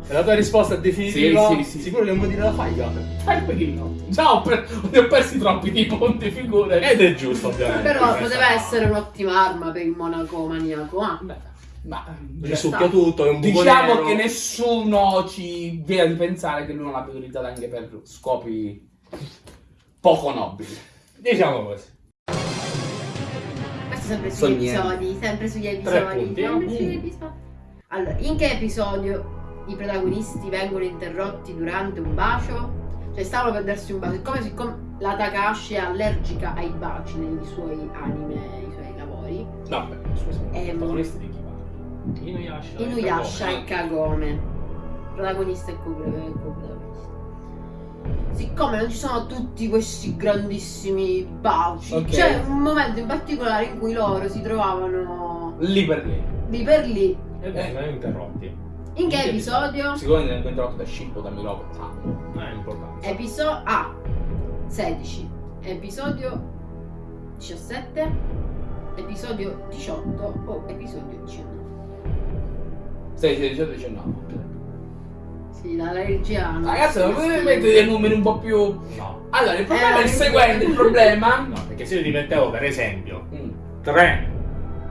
E la tua risposta è definitiva? Sì, sì, sì. Sicuro che non vuoi dire la il pelino. Già ho, per... ne ho persi troppi di punti, figure. Ed è giusto, ovviamente. Però poteva essere un'ottima arma per il monaco maniaco. Ah. Beh, ma... Risucchia tutto, è un buco Diciamo nero. che nessuno ci viene di pensare che lui non l'abbia utilizzato anche per scopi poco nobili. Diciamo così. Questo sempre sugli niente. episodi, sempre sugli Tre episodi. punti. sempre sugli episodi. Allora, in che episodio i protagonisti vengono interrotti durante un bacio? Cioè, stavano per darsi un bacio. Siccome, siccome la Takashi è allergica ai baci nei suoi anime, nei suoi lavori, Vabbè, scusa, Ehm, protagonisti di? Inuyasha. Inuyasha e Kagome, protagonista e co- co-protagonista. Siccome non ci sono tutti questi grandissimi baci, Ok. c'è un momento in particolare in cui loro si trovavano Lì per lì. lì per lì. E vengono interrotti. In che episodio? Sicuramente vengo interrotto da Shippo, da. Non è importante. Episodio A 16, episodio 17, episodio 18 o episodio 19. 16, 18, 19. Sì, la regia Ragazzi, non potete mettere dei numeri un po' più... No. Allora, il problema Eh, è il seguente, il problema... No, perché se io ti mettevo per esempio Mm. 3,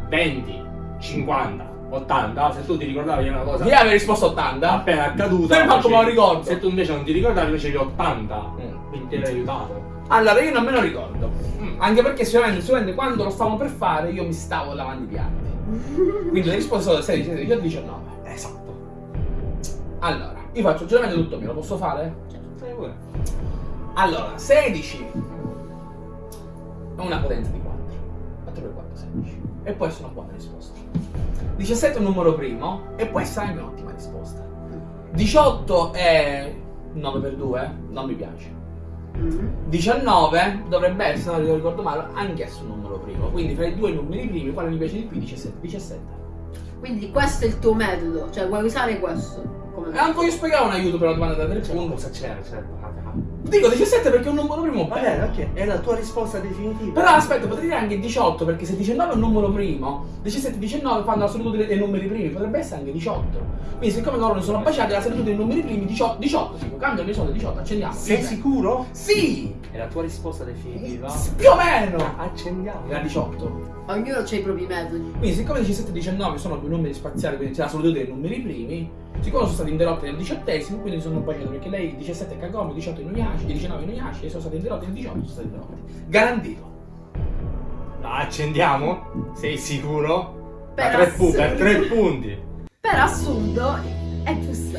20, 50, 80, se tu ti ricordavi una cosa Chi aveva risposto 80? appena accaduta, Per quanto me lo ricordo. Se tu invece non ti ricordavi facevi 80, Mm. quindi ti eri aiutato. Allora, io non me lo ricordo. Mm. Anche perché sicuramente, sicuramente quando lo stavamo per fare io mi stavo lavando i piatti. Quindi le risposte sono 16, 17, 18, 19. Allora, io faccio il ragionamento tutto mio, lo posso fare? Sai pure. Allora, 16 è una potenza di 4. 4 per 4, 16. E può essere una buona risposta. 17 è un numero primo e può essere anche un'ottima risposta. 18 è 9 per 2, non mi piace. Mm. 19 dovrebbe essere, se non ricordo male, anch'esso un numero primo. Quindi fra i due numeri primi, quale mi piace di più? 17. 17. Quindi questo è il tuo metodo, cioè vuoi usare questo come E anche io spiegare un aiuto per la domanda da 3 Cioè, punti. cosa c'era? C'era Dico 17 perché è un numero primo Va bene, ok, è la tua risposta definitiva. Però aspetta, potrei dire anche 18 perché se 19 è un numero primo, 17 e 19 fanno la solitudine dei, numeri primi, potrebbe essere anche 18. Quindi siccome loro ne sono baciati la solitudine dei numeri primi, 18, 18 sì, cambiano i soldi 18, accendiamo. Sei sicuro? Sì! È la tua risposta definitiva? Più o meno! Accendiamo. Era 18. Ognuno ha i propri metodi. Quindi siccome 17 e 19 sono due numeri spaziali, quindi c'è la solitudine dei numeri primi, siccome sono stati interrotti nel diciottesimo, quindi sono baciati perché lei 17 è Kagome, 18 è Inuyasha, 19 è Inuyasha e sono stati interrotti nel 18 sono stati interrotti. Garantito. Accendiamo? Sei sicuro? Per tre, pu- per assurdo. tre punti. Per assurdo è giusto.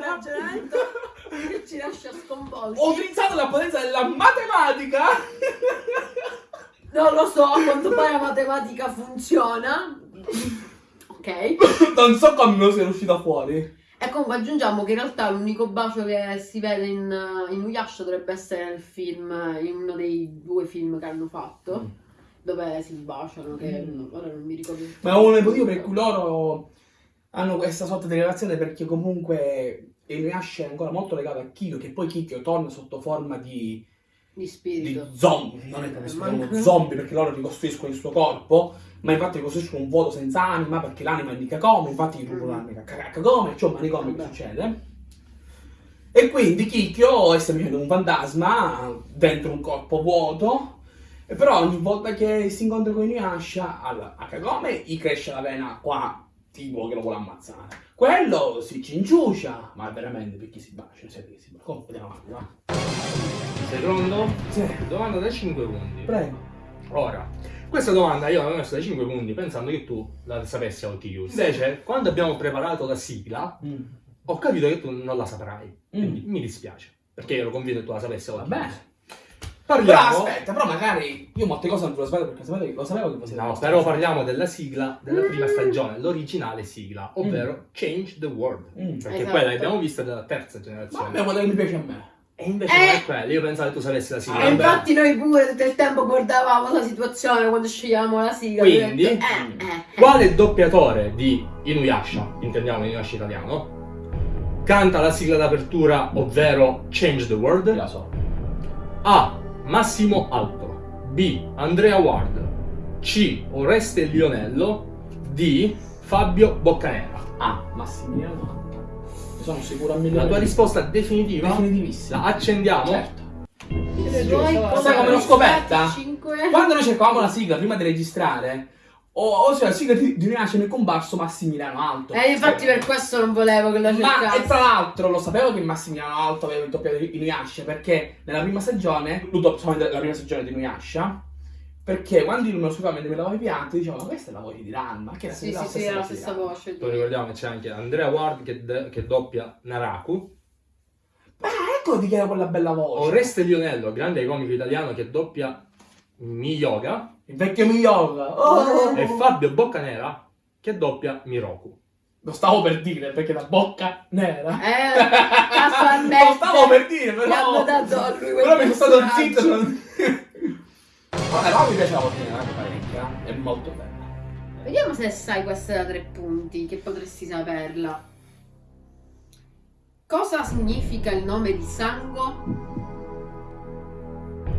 Ragionamento che ci lascia sconvolti. Ho utilizzato la potenza della matematica! Non lo so, a quanto pare la matematica funziona. Ok. non so come sia uscita fuori. E comunque aggiungiamo che in realtà l'unico bacio che si vede in, in Uyasha dovrebbe essere nel film, in uno dei due film che hanno fatto, Mm. dove si baciano, che Mm. ora non mi ricordo. Ma è uno dei motivi per cui loro hanno questa sorta di relazione perché comunque Inuyasha è ancora molto legato a Kikyo, che poi Kikyo torna sotto forma di, Di di spirito. zombie, non è adesso Manca- chiamano zombie perché loro ricostruiscono il suo corpo, ma infatti ricostruiscono un vuoto senza anima perché l'anima è di Kagome, infatti rubano Mm. l'anima a Ka- Kagome, cioè un manicomio che succede. E quindi Kikyo è semplicemente un fantasma dentro un corpo vuoto. E però ogni volta che si incontra con Inuyasha al- a Kagome gli cresce la vena qua, tipo che lo vuole ammazzare. Quello si cinciucia, ma veramente perché si bacia, perché si bacia. Comunque andiamo avanti, va. Sei pronto? Sì, Domanda da 5 punti. prego. Ora, questa domanda io l'avevo messa da 5 punti pensando che tu la sapessi a OTU. Invece, quando abbiamo preparato la sigla, Mm. ho capito che tu non la saprai. Quindi Mm. mi dispiace. Perché ero convinto che tu la sapessi a Va Bene. Però Parliamo. aspetta, però magari io molte cose non te lo sapevo perché sapevo, lo sapevo che fosse No, però parliamo della sigla della prima Mm. stagione, l'originale sigla, ovvero Change the World. Mm. Perché Esatto. quella l'abbiamo vista della terza Ma generazione. è quella che mi piace a me. E invece Eh. non è quella, io pensavo che tu sapessi la sigla. Ah, E vabbè. infatti noi pure tutto il tempo guardavamo la situazione quando scegliamo la sigla. Quindi? Eh, eh, eh. Quale doppiatore di Inuyasha, intendiamo Inuyasha italiano, canta la sigla d'apertura, ovvero Change the World? La so. A. Massimo Alto B. Andrea Ward C. Oreste Lionello D. Fabio Boccanera Ah, Massimiliano. Ne sono sicuro a mille La tua risposta definitiva? Definitivissima. La accendiamo? Certo. Sai come l'ho scoperta? Cinque... Quando noi cercavamo la sigla prima di registrare, o, o cioè la sigla di, di mi è comparso Massimiliano Alto. Eh, infatti per questo non volevo che la Ma e cercassi. tra l'altro lo sapevo che Massimiliano Alto aveva il doppiato di Inuyasha perché nella prima stagione, solamente la prima stagione di Inuyasha, perché quando io me lo scrivevo mentre mi lavavo i piatti, dicevo ma questa è la voce di Ranma, che era Sì, sempre sì, sì, era la stessa Ranma. voce. Poi ricordiamo che c'è anche Andrea Ward che, che doppia Naraku Ah, ecco di chi era quella bella voce. Oreste Lionello, grande comico italiano che doppia Miyoga Il vecchio Miyoga. Oh! e Fabio Boccanera che doppia Miroku Lo stavo per dire perché la bocca nera. Eh, casualmente. Lo stavo per dire, però. dato a lui Però mi sono stato zitto. non- Vabbè, però mi piace la voce nera parecchia. È molto bella. Vediamo se sai questa da tre punti, che potresti saperla. Cosa significa il nome di Sango?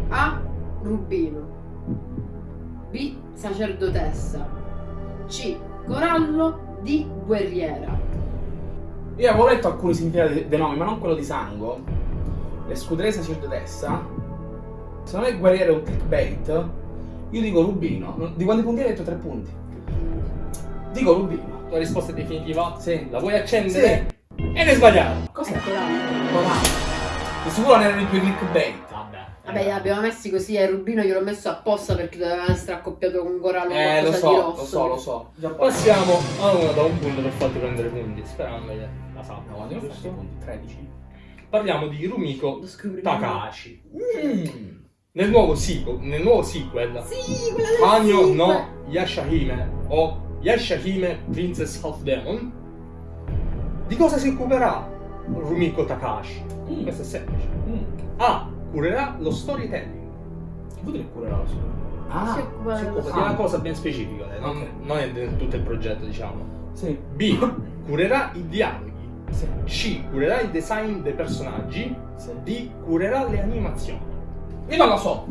A. Rubino. B. Sacerdotessa. C. Corallo. D. Guerriera. Io avevo letto alcuni significati de- dei nomi, ma non quello di Sango. Le scudere sacerdotessa. Se non è guerriero è un clickbait. Io dico Rubino. Di quanti punti hai detto? Tre punti. Dico Rubino. La risposta definitiva? Sì. La vuoi accendere? Ed è sbagliato! Cos'è? È Corallo. Corallo. Di sicuro non erano i tuoi clickbait. Vabbè. Li abbiamo messi così e Rubino gliel'ho messo apposta perché doveva essere accoppiato con Corallo Eh, lo so, lo so, lo so. Già Passiamo a una da un punto per farti prendere punti, sperando che la No, sappia. quanti ne ho fatti punti? 13. Parliamo di Rumiko. Takahashi. Mm. Nel nuovo, sequel, nel nuovo sequel, Sì, sequel. no Yashahime o Yashahime Princess of Demon, di cosa si occuperà Rumiko Takahashi? Mm. Questo è semplice. Mm. A. Curerà lo storytelling. Che vuol dire curerà sua? Si occupa si occupa È una cosa ben specifica, non, Ok. non è del tutto il progetto, diciamo. Sì. B. Curerà i dialoghi. Sì. C. Curerà il design dei personaggi. Sì. D. Curerà le animazioni. Io non lo so.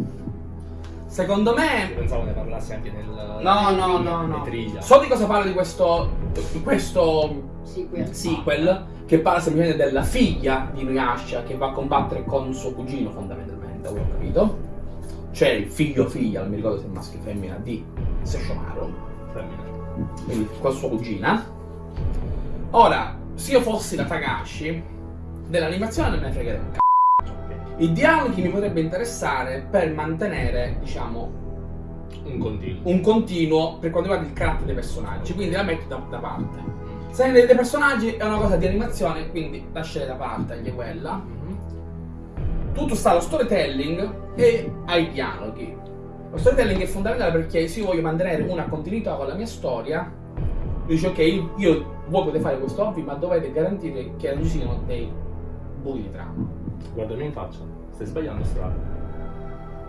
Secondo me. Pensavo ne parlassi anche nel. No, no, no, no. Triglia. So di cosa parla di questo. di questo Sì, qui. sequel. Che parla semplicemente della figlia di Inuyasha che va a combattere con suo cugino, fondamentalmente, avevo capito. Cioè il figlio o figlia, non mi ricordo se è maschio o femmina, di Sesshomaru. Femmina. quindi con sua cugina. Ora, se io fossi la Takashi, dell'animazione non me ne fregherebbe un c***o. I dialoghi mi potrebbe interessare per mantenere, diciamo, Un continuo. un continuo per quanto riguarda il carattere dei personaggi, quindi la metto da, da parte. Se dei, personaggi è una cosa di animazione, quindi lascerei da parte anche quella. Mhm. Tutto sta allo storytelling e ai dialoghi. Lo storytelling è fondamentale perché se io voglio mantenere una continuità con la mia storia, dice ok, io, voi potete fare questo hobby, ma dovete garantire che non ci siano dei buchi di trama. Guardami in faccia. Stai sbagliando strada.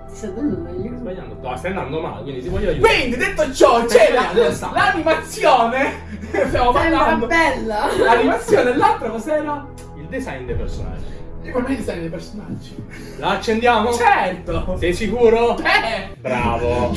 Ti sta dando Stai sbagliando. No, stai andando male, quindi ti voglio aiutare. Quindi, detto ciò, c'è l'animazione. Stiamo Sembra parlando. bella. L'animazione e l'altro cos'era? Il design dei personaggi. E per me i design dei personaggi. La accendiamo? Certo! Sei sicuro? Eh! Bravo.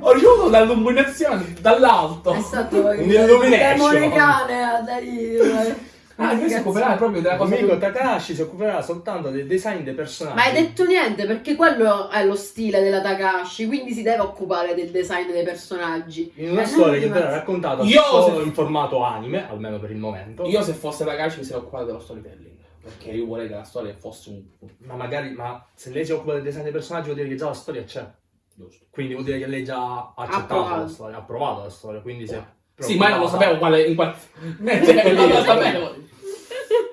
Ho ricevuto l'illuminazione dall'alto. È stato il Un'illumination. demone cane a dare. Ah, io si occuperà proprio della cosa Amico Takashi si occuperà soltanto del design dei personaggi. Ma hai detto niente perché quello è lo stile della Takashi, quindi si deve occupare del design dei personaggi. In una Eh, storia che verrà raccontata Io solo se- in formato anime, almeno per il momento. Io se fosse Takashi mi sarei occupato dello storytelling. Perché io vorrei che la storia fosse un... Ma magari, ma se lei si occupa del design dei personaggi vuol dire che già la storia c'è. Giusto. Quindi vuol dire che lei già ha accettato Approvato. la storia, ha approvato la storia. Quindi se... Sì, ma io non lo sapevo quale... In quale... Non lo sapevo.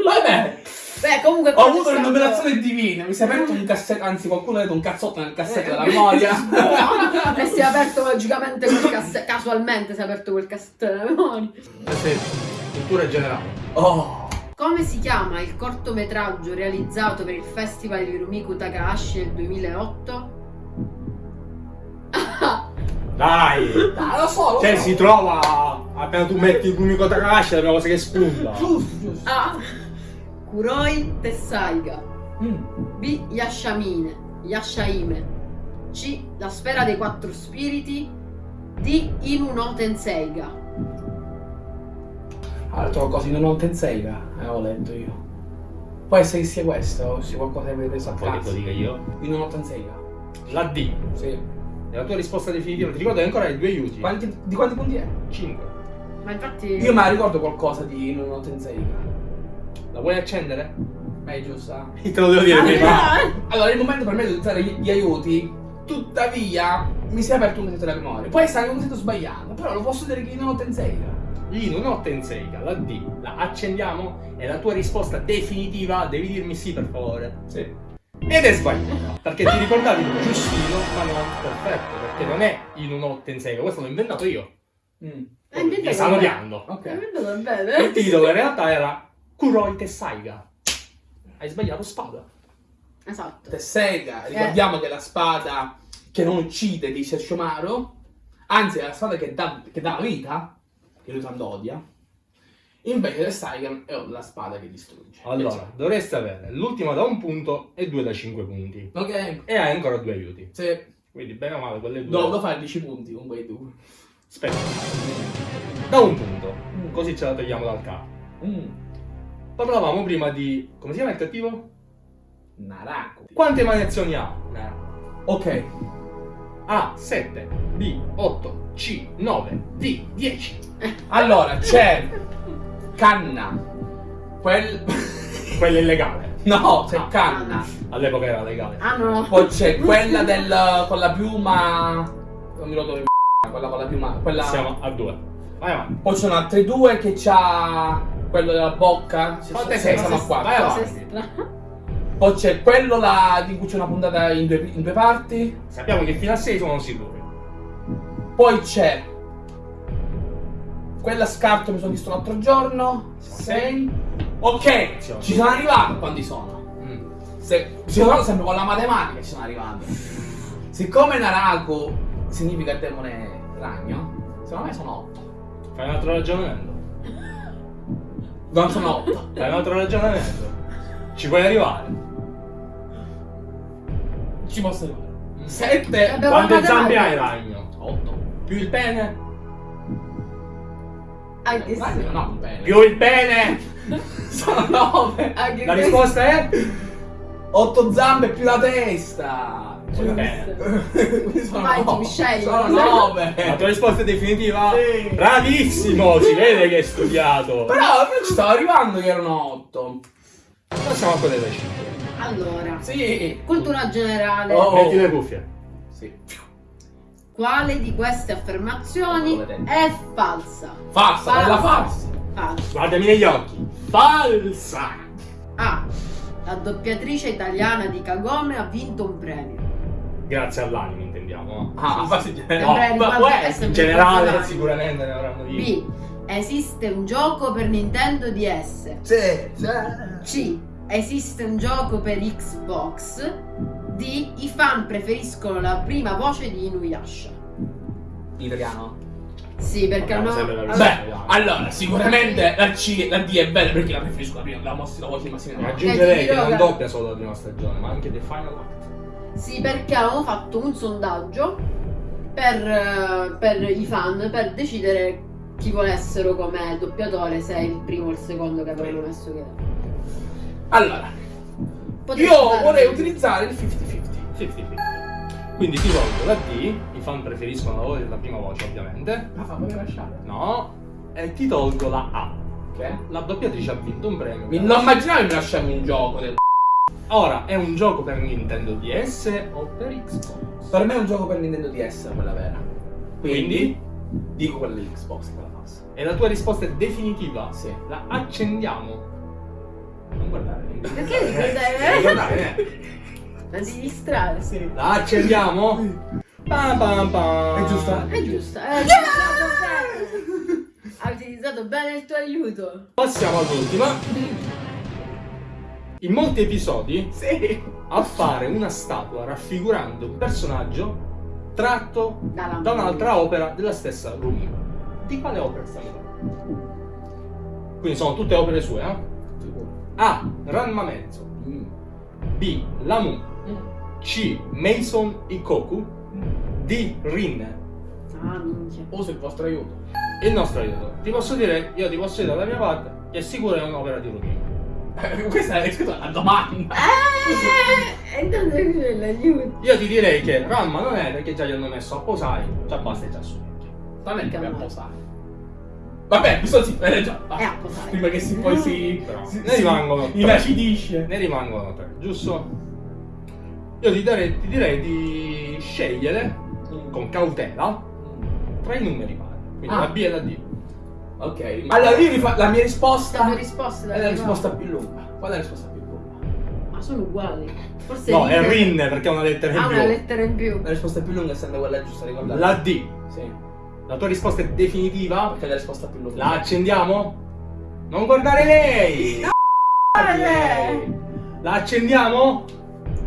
Vabbè, Beh, comunque ho avuto l'illuminazione divina. Mi si è aperto un cassetto, anzi qualcuno ha detto un cazzotto nel cassetto Eh, della memoria. E si è aperto magicamente quel cassetto. Casualmente si è aperto quel cassetto della memoria. Eh sì, cultura generale. Oh. Come si chiama il cortometraggio realizzato per il Festival di Rumiku Takahashi nel 2008? Dai! Dai, lo so, lo Cioè so. si trova appena tu metti il Kumiko Takashi è la prima cosa che spunta. Giusto, giusto. A. Kuroi Tessaiga. Mm. B. Yashamine. Yashaime. C. La sfera dei quattro spiriti. D. Inu no Tenseiga. Altro cosa in un Tenseiga, eh, ho letto io. Può essere che sia questo, o sia qualcosa che avete preso a che caso. lo dica io? In un Tenseiga. La D. Sì. È la tua risposta definitiva. Ti ricordo che ancora hai due aiuti. Quanti- di quanti punti è? 5. Ma infatti. Io me la ricordo qualcosa di in un Tenseiga. La vuoi accendere? Beh, giusto. Te lo devo dire Ah, prima. eh. Allora, il momento per me di utilizzare gli, gli aiuti, tuttavia, mi si è aperto un cassetto della memoria. Può essere anche un cassetto sbagliato, però lo posso dire che in un Tenseiga. Inu no Tenseiga, la D. La accendiamo e la tua risposta definitiva devi dirmi sì per favore. Sì. Ed è sbagliata. Perché ti ricordavi giustino, ma non perfetto. Perché non è Inu no Tenseiga, questo l'ho inventato io. Mm. Inventato Mi stanno bene. odiando. Ok. Hai inventato Il bene. titolo in realtà era Kuroi Tessaiga. Hai sbagliato spada. Esatto. Tesseiga, ricordiamo che è la spada che non uccide di Sesshomaru, anzi è la spada che dà, che dà la vita, che lui tanto odia. Invece Tesseiga è la spada che distrugge. Allora, dovresti avere l'ultima da un punto e due da cinque punti. Ok, E hai ancora due aiuti. se Quindi bene o male quelle due. dovevo fare 10 punti con quei due. Aspetta. Da un punto. Così ce la togliamo dal capo. Mm. Parlavamo prima di... come si chiama il cattivo? Naraku. Quante variazioni ha? Ok, A 7, B 8, C 9, D 10. allora c'è Canna. Quel... Quella illegale. no, c'è No, Canna. All'epoca era legale. Ah no. Poi c'è quella del... con la piuma... Non mi ricordo quella con la piuma... Quella... Siamo a due. Vai avanti. Poi ci sono altri due che c'ha quello della bocca. Quante Sei, sei? siamo a Vai quattro. avanti. Sei strano. Poi c'è quello là di cui c'è una puntata in due, in due parti. Sappiamo che fino a 6 sono sicuri. Poi c'è quella scarto mi sono visto l'altro giorno. Sei. Ok, Siamo- ci sono arrivato. Quanti sono? Mm. Se, sono arrivato sempre con la matematica ci sono arrivato. Siccome Naraku significa demone ragno, secondo me sono 8. Fai un altro ragionamento. Non sono 8. Fai un altro ragionamento. Ci puoi arrivare. Ci posso arrivare. 7. Vabbè, Quante zampe hai, ragno? 8. Più il pene? Anche se... No, un bene. Più il pene! Sono 9. Anche La risposta è? 8 zampe più la testa. Pene. Quindi sono Vai, nove. Jimmy, scegli. Sono La 9. tua risposta è definitiva? Sì. Bravissimo! Si vede che hai studiato. Però io ci stavo arrivando che erano 8. Passiamo a quelle delle 5. Allora, Sì. cultura generale. Oh. Metti le cuffie. Sì. Quale di queste affermazioni è falsa? Falsa, bella falsa. Falsa. Guardami negli occhi. Falsa! A. La doppiatrice italiana di Kagome ha vinto un premio. Grazie all'anime, intendiamo. Ah, ma si Sempre no, ma riguardo- può In generale, sicuramente ne avranno vinto. B. Esiste un gioco per Nintendo DS. Sì, C. Esiste un gioco per Xbox. D. I fan preferiscono la prima voce di Inuyasha. Italiano. Sì, perché hanno... allora- Beh, allora, sicuramente la C, la D è bella perché la preferisco la prima, la mostra la voce di Massimo. Eh, aggiungerei ti che non doppia solo la prima stagione, ma anche The Final Act. Sì, perché avevamo fatto un sondaggio per, eh, per i fan per decidere chi volessero come doppiatore, se è il primo o il secondo che avevano messo che. Allora, Potresti io vorrei utilizzare il 50-50. 50-50. Quindi ti tolgo la D, i fan preferiscono la, voce- la prima voce ovviamente. Ma fammi lasciare. No, e ti tolgo la A. Ok? La doppiatrice ha vinto un premio. Mi- Non immaginavo mi lasciavi un gioco del Ora, è un gioco per Nintendo DS o per Xbox? Per me è un gioco per Nintendo DS quella vera. Quindi, Quindi, dico quella di Xbox, quella falsa. e la tua risposta è definitiva? Sì. La accendiamo. Non guardare. Perché devi Non guardare? eh. Non ti distrarre. Sì. La accendiamo? Pam pam pam. È giusta? È giusto. Hai utilizzato bene. Hai utilizzato bene il tuo aiuto. Passiamo all'ultima. In molti episodi Sì. appare una statua raffigurando un personaggio tratto da un'altra opera della stessa Rumi. Di quale opera stiamo parlando? Quindi sono tutte opere sue, eh? A. Ranma Mezzo. B. Lamu C. Mason Ikoku D. Rinne Ah, minchia. Uso il vostro aiuto. Il nostro aiuto. Ti posso dire, io ti posso dire dalla mia parte che sicuro è un'opera di. Eh, Questa è scritto una domanda. Eh, e è. Io ti direi che Ranma non è perché già gli hanno messo a posare, già basta già su. È mi no? posare. Vabbè, bisogna si eh, già. È posare. Prima che si poi si. Si- ne rimangono tre. Inacidisce. Ne rimangono tre, giusto? Io ti, darei- ti direi di scegliere con cautela tra i numeri pari. Quindi Ah. la B e la D. Ok. Allora io rifa- la mia risposta tue risposte da è la risposta più lunga. Qual è la risposta più lunga? Ma sono uguali. Forse No, è Rinne perché ha una lettera in Ha più. una lettera in più. La risposta più lunga è sempre quella giusta, ricordate? La D. Sì. La tua risposta è definitiva? Perché è la risposta più lunga. La accendiamo? Non guardare lei! Eh. La accendiamo?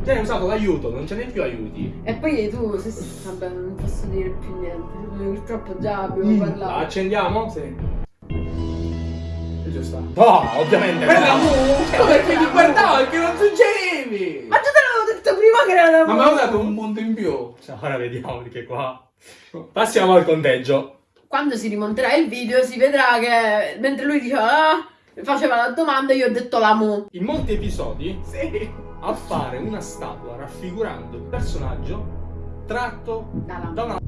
Già hai usato l'aiuto, non ce n'è più aiuti. E poi tu, se, vabbè, non posso dire più niente. Purtroppo già abbiamo Mm. La parlato. accendiamo? Sì. È giusta. No, ovviamente. Quella no. mu! Perché ti guardavo perché non suggerivi! Ma già te l'avevo detto prima che era da Ma mi avevo dato un punto in più. Cioè, Ora vediamo perché qua. Passiamo al conteggio. Quando si rimonterà il video si vedrà che mentre lui diceva ah, faceva la domanda io ho detto la mu. In molti episodi Sì. Appare una statua raffigurando un personaggio tratto Dalla da una.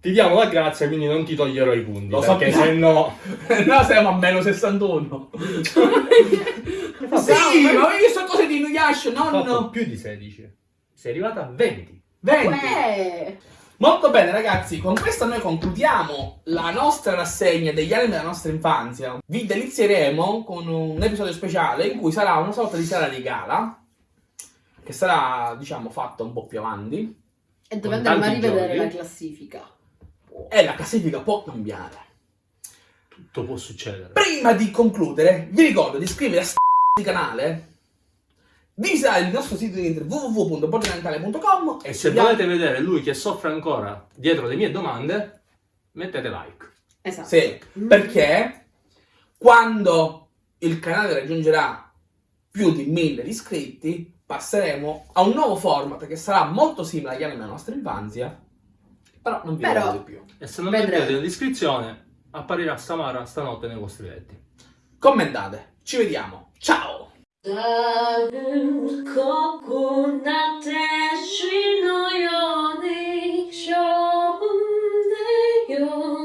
Ti diamo la grazia, quindi non ti toglierò i punti. Lo perché sappiamo. se no. no, siamo a meno 61. sì, ma io so cose di Inuyasha, Ho fatto più di 16. Sei arrivata a 20. 20. Uè. Molto bene ragazzi, con questo noi concludiamo la nostra rassegna degli anime della nostra infanzia. Vi delizieremo con un episodio speciale in cui sarà una sorta di sala di gala, che sarà, diciamo, fatta un po' più avanti. E dove andremo a rivedere giochi. la classifica. E la classifica può cambiare. Tutto può succedere. Prima di concludere, vi ricordo di iscrivervi a st- canale, visitare il nostro sito di internet www.borginantale.com E se volete vedere lui che soffre ancora dietro le mie domande, mettete like. Esatto. Sì, perché quando il canale raggiungerà più di 1000 iscritti, passeremo a un nuovo format che sarà molto simile agli anime della nostra infanzia, però non vi Però- di più. E se non Vedremo. mettete nell'iscrizione, apparirà Samara stanotte nei vostri letti. Commentate, ci vediamo, ciao! Старим кроку на тежі, що нею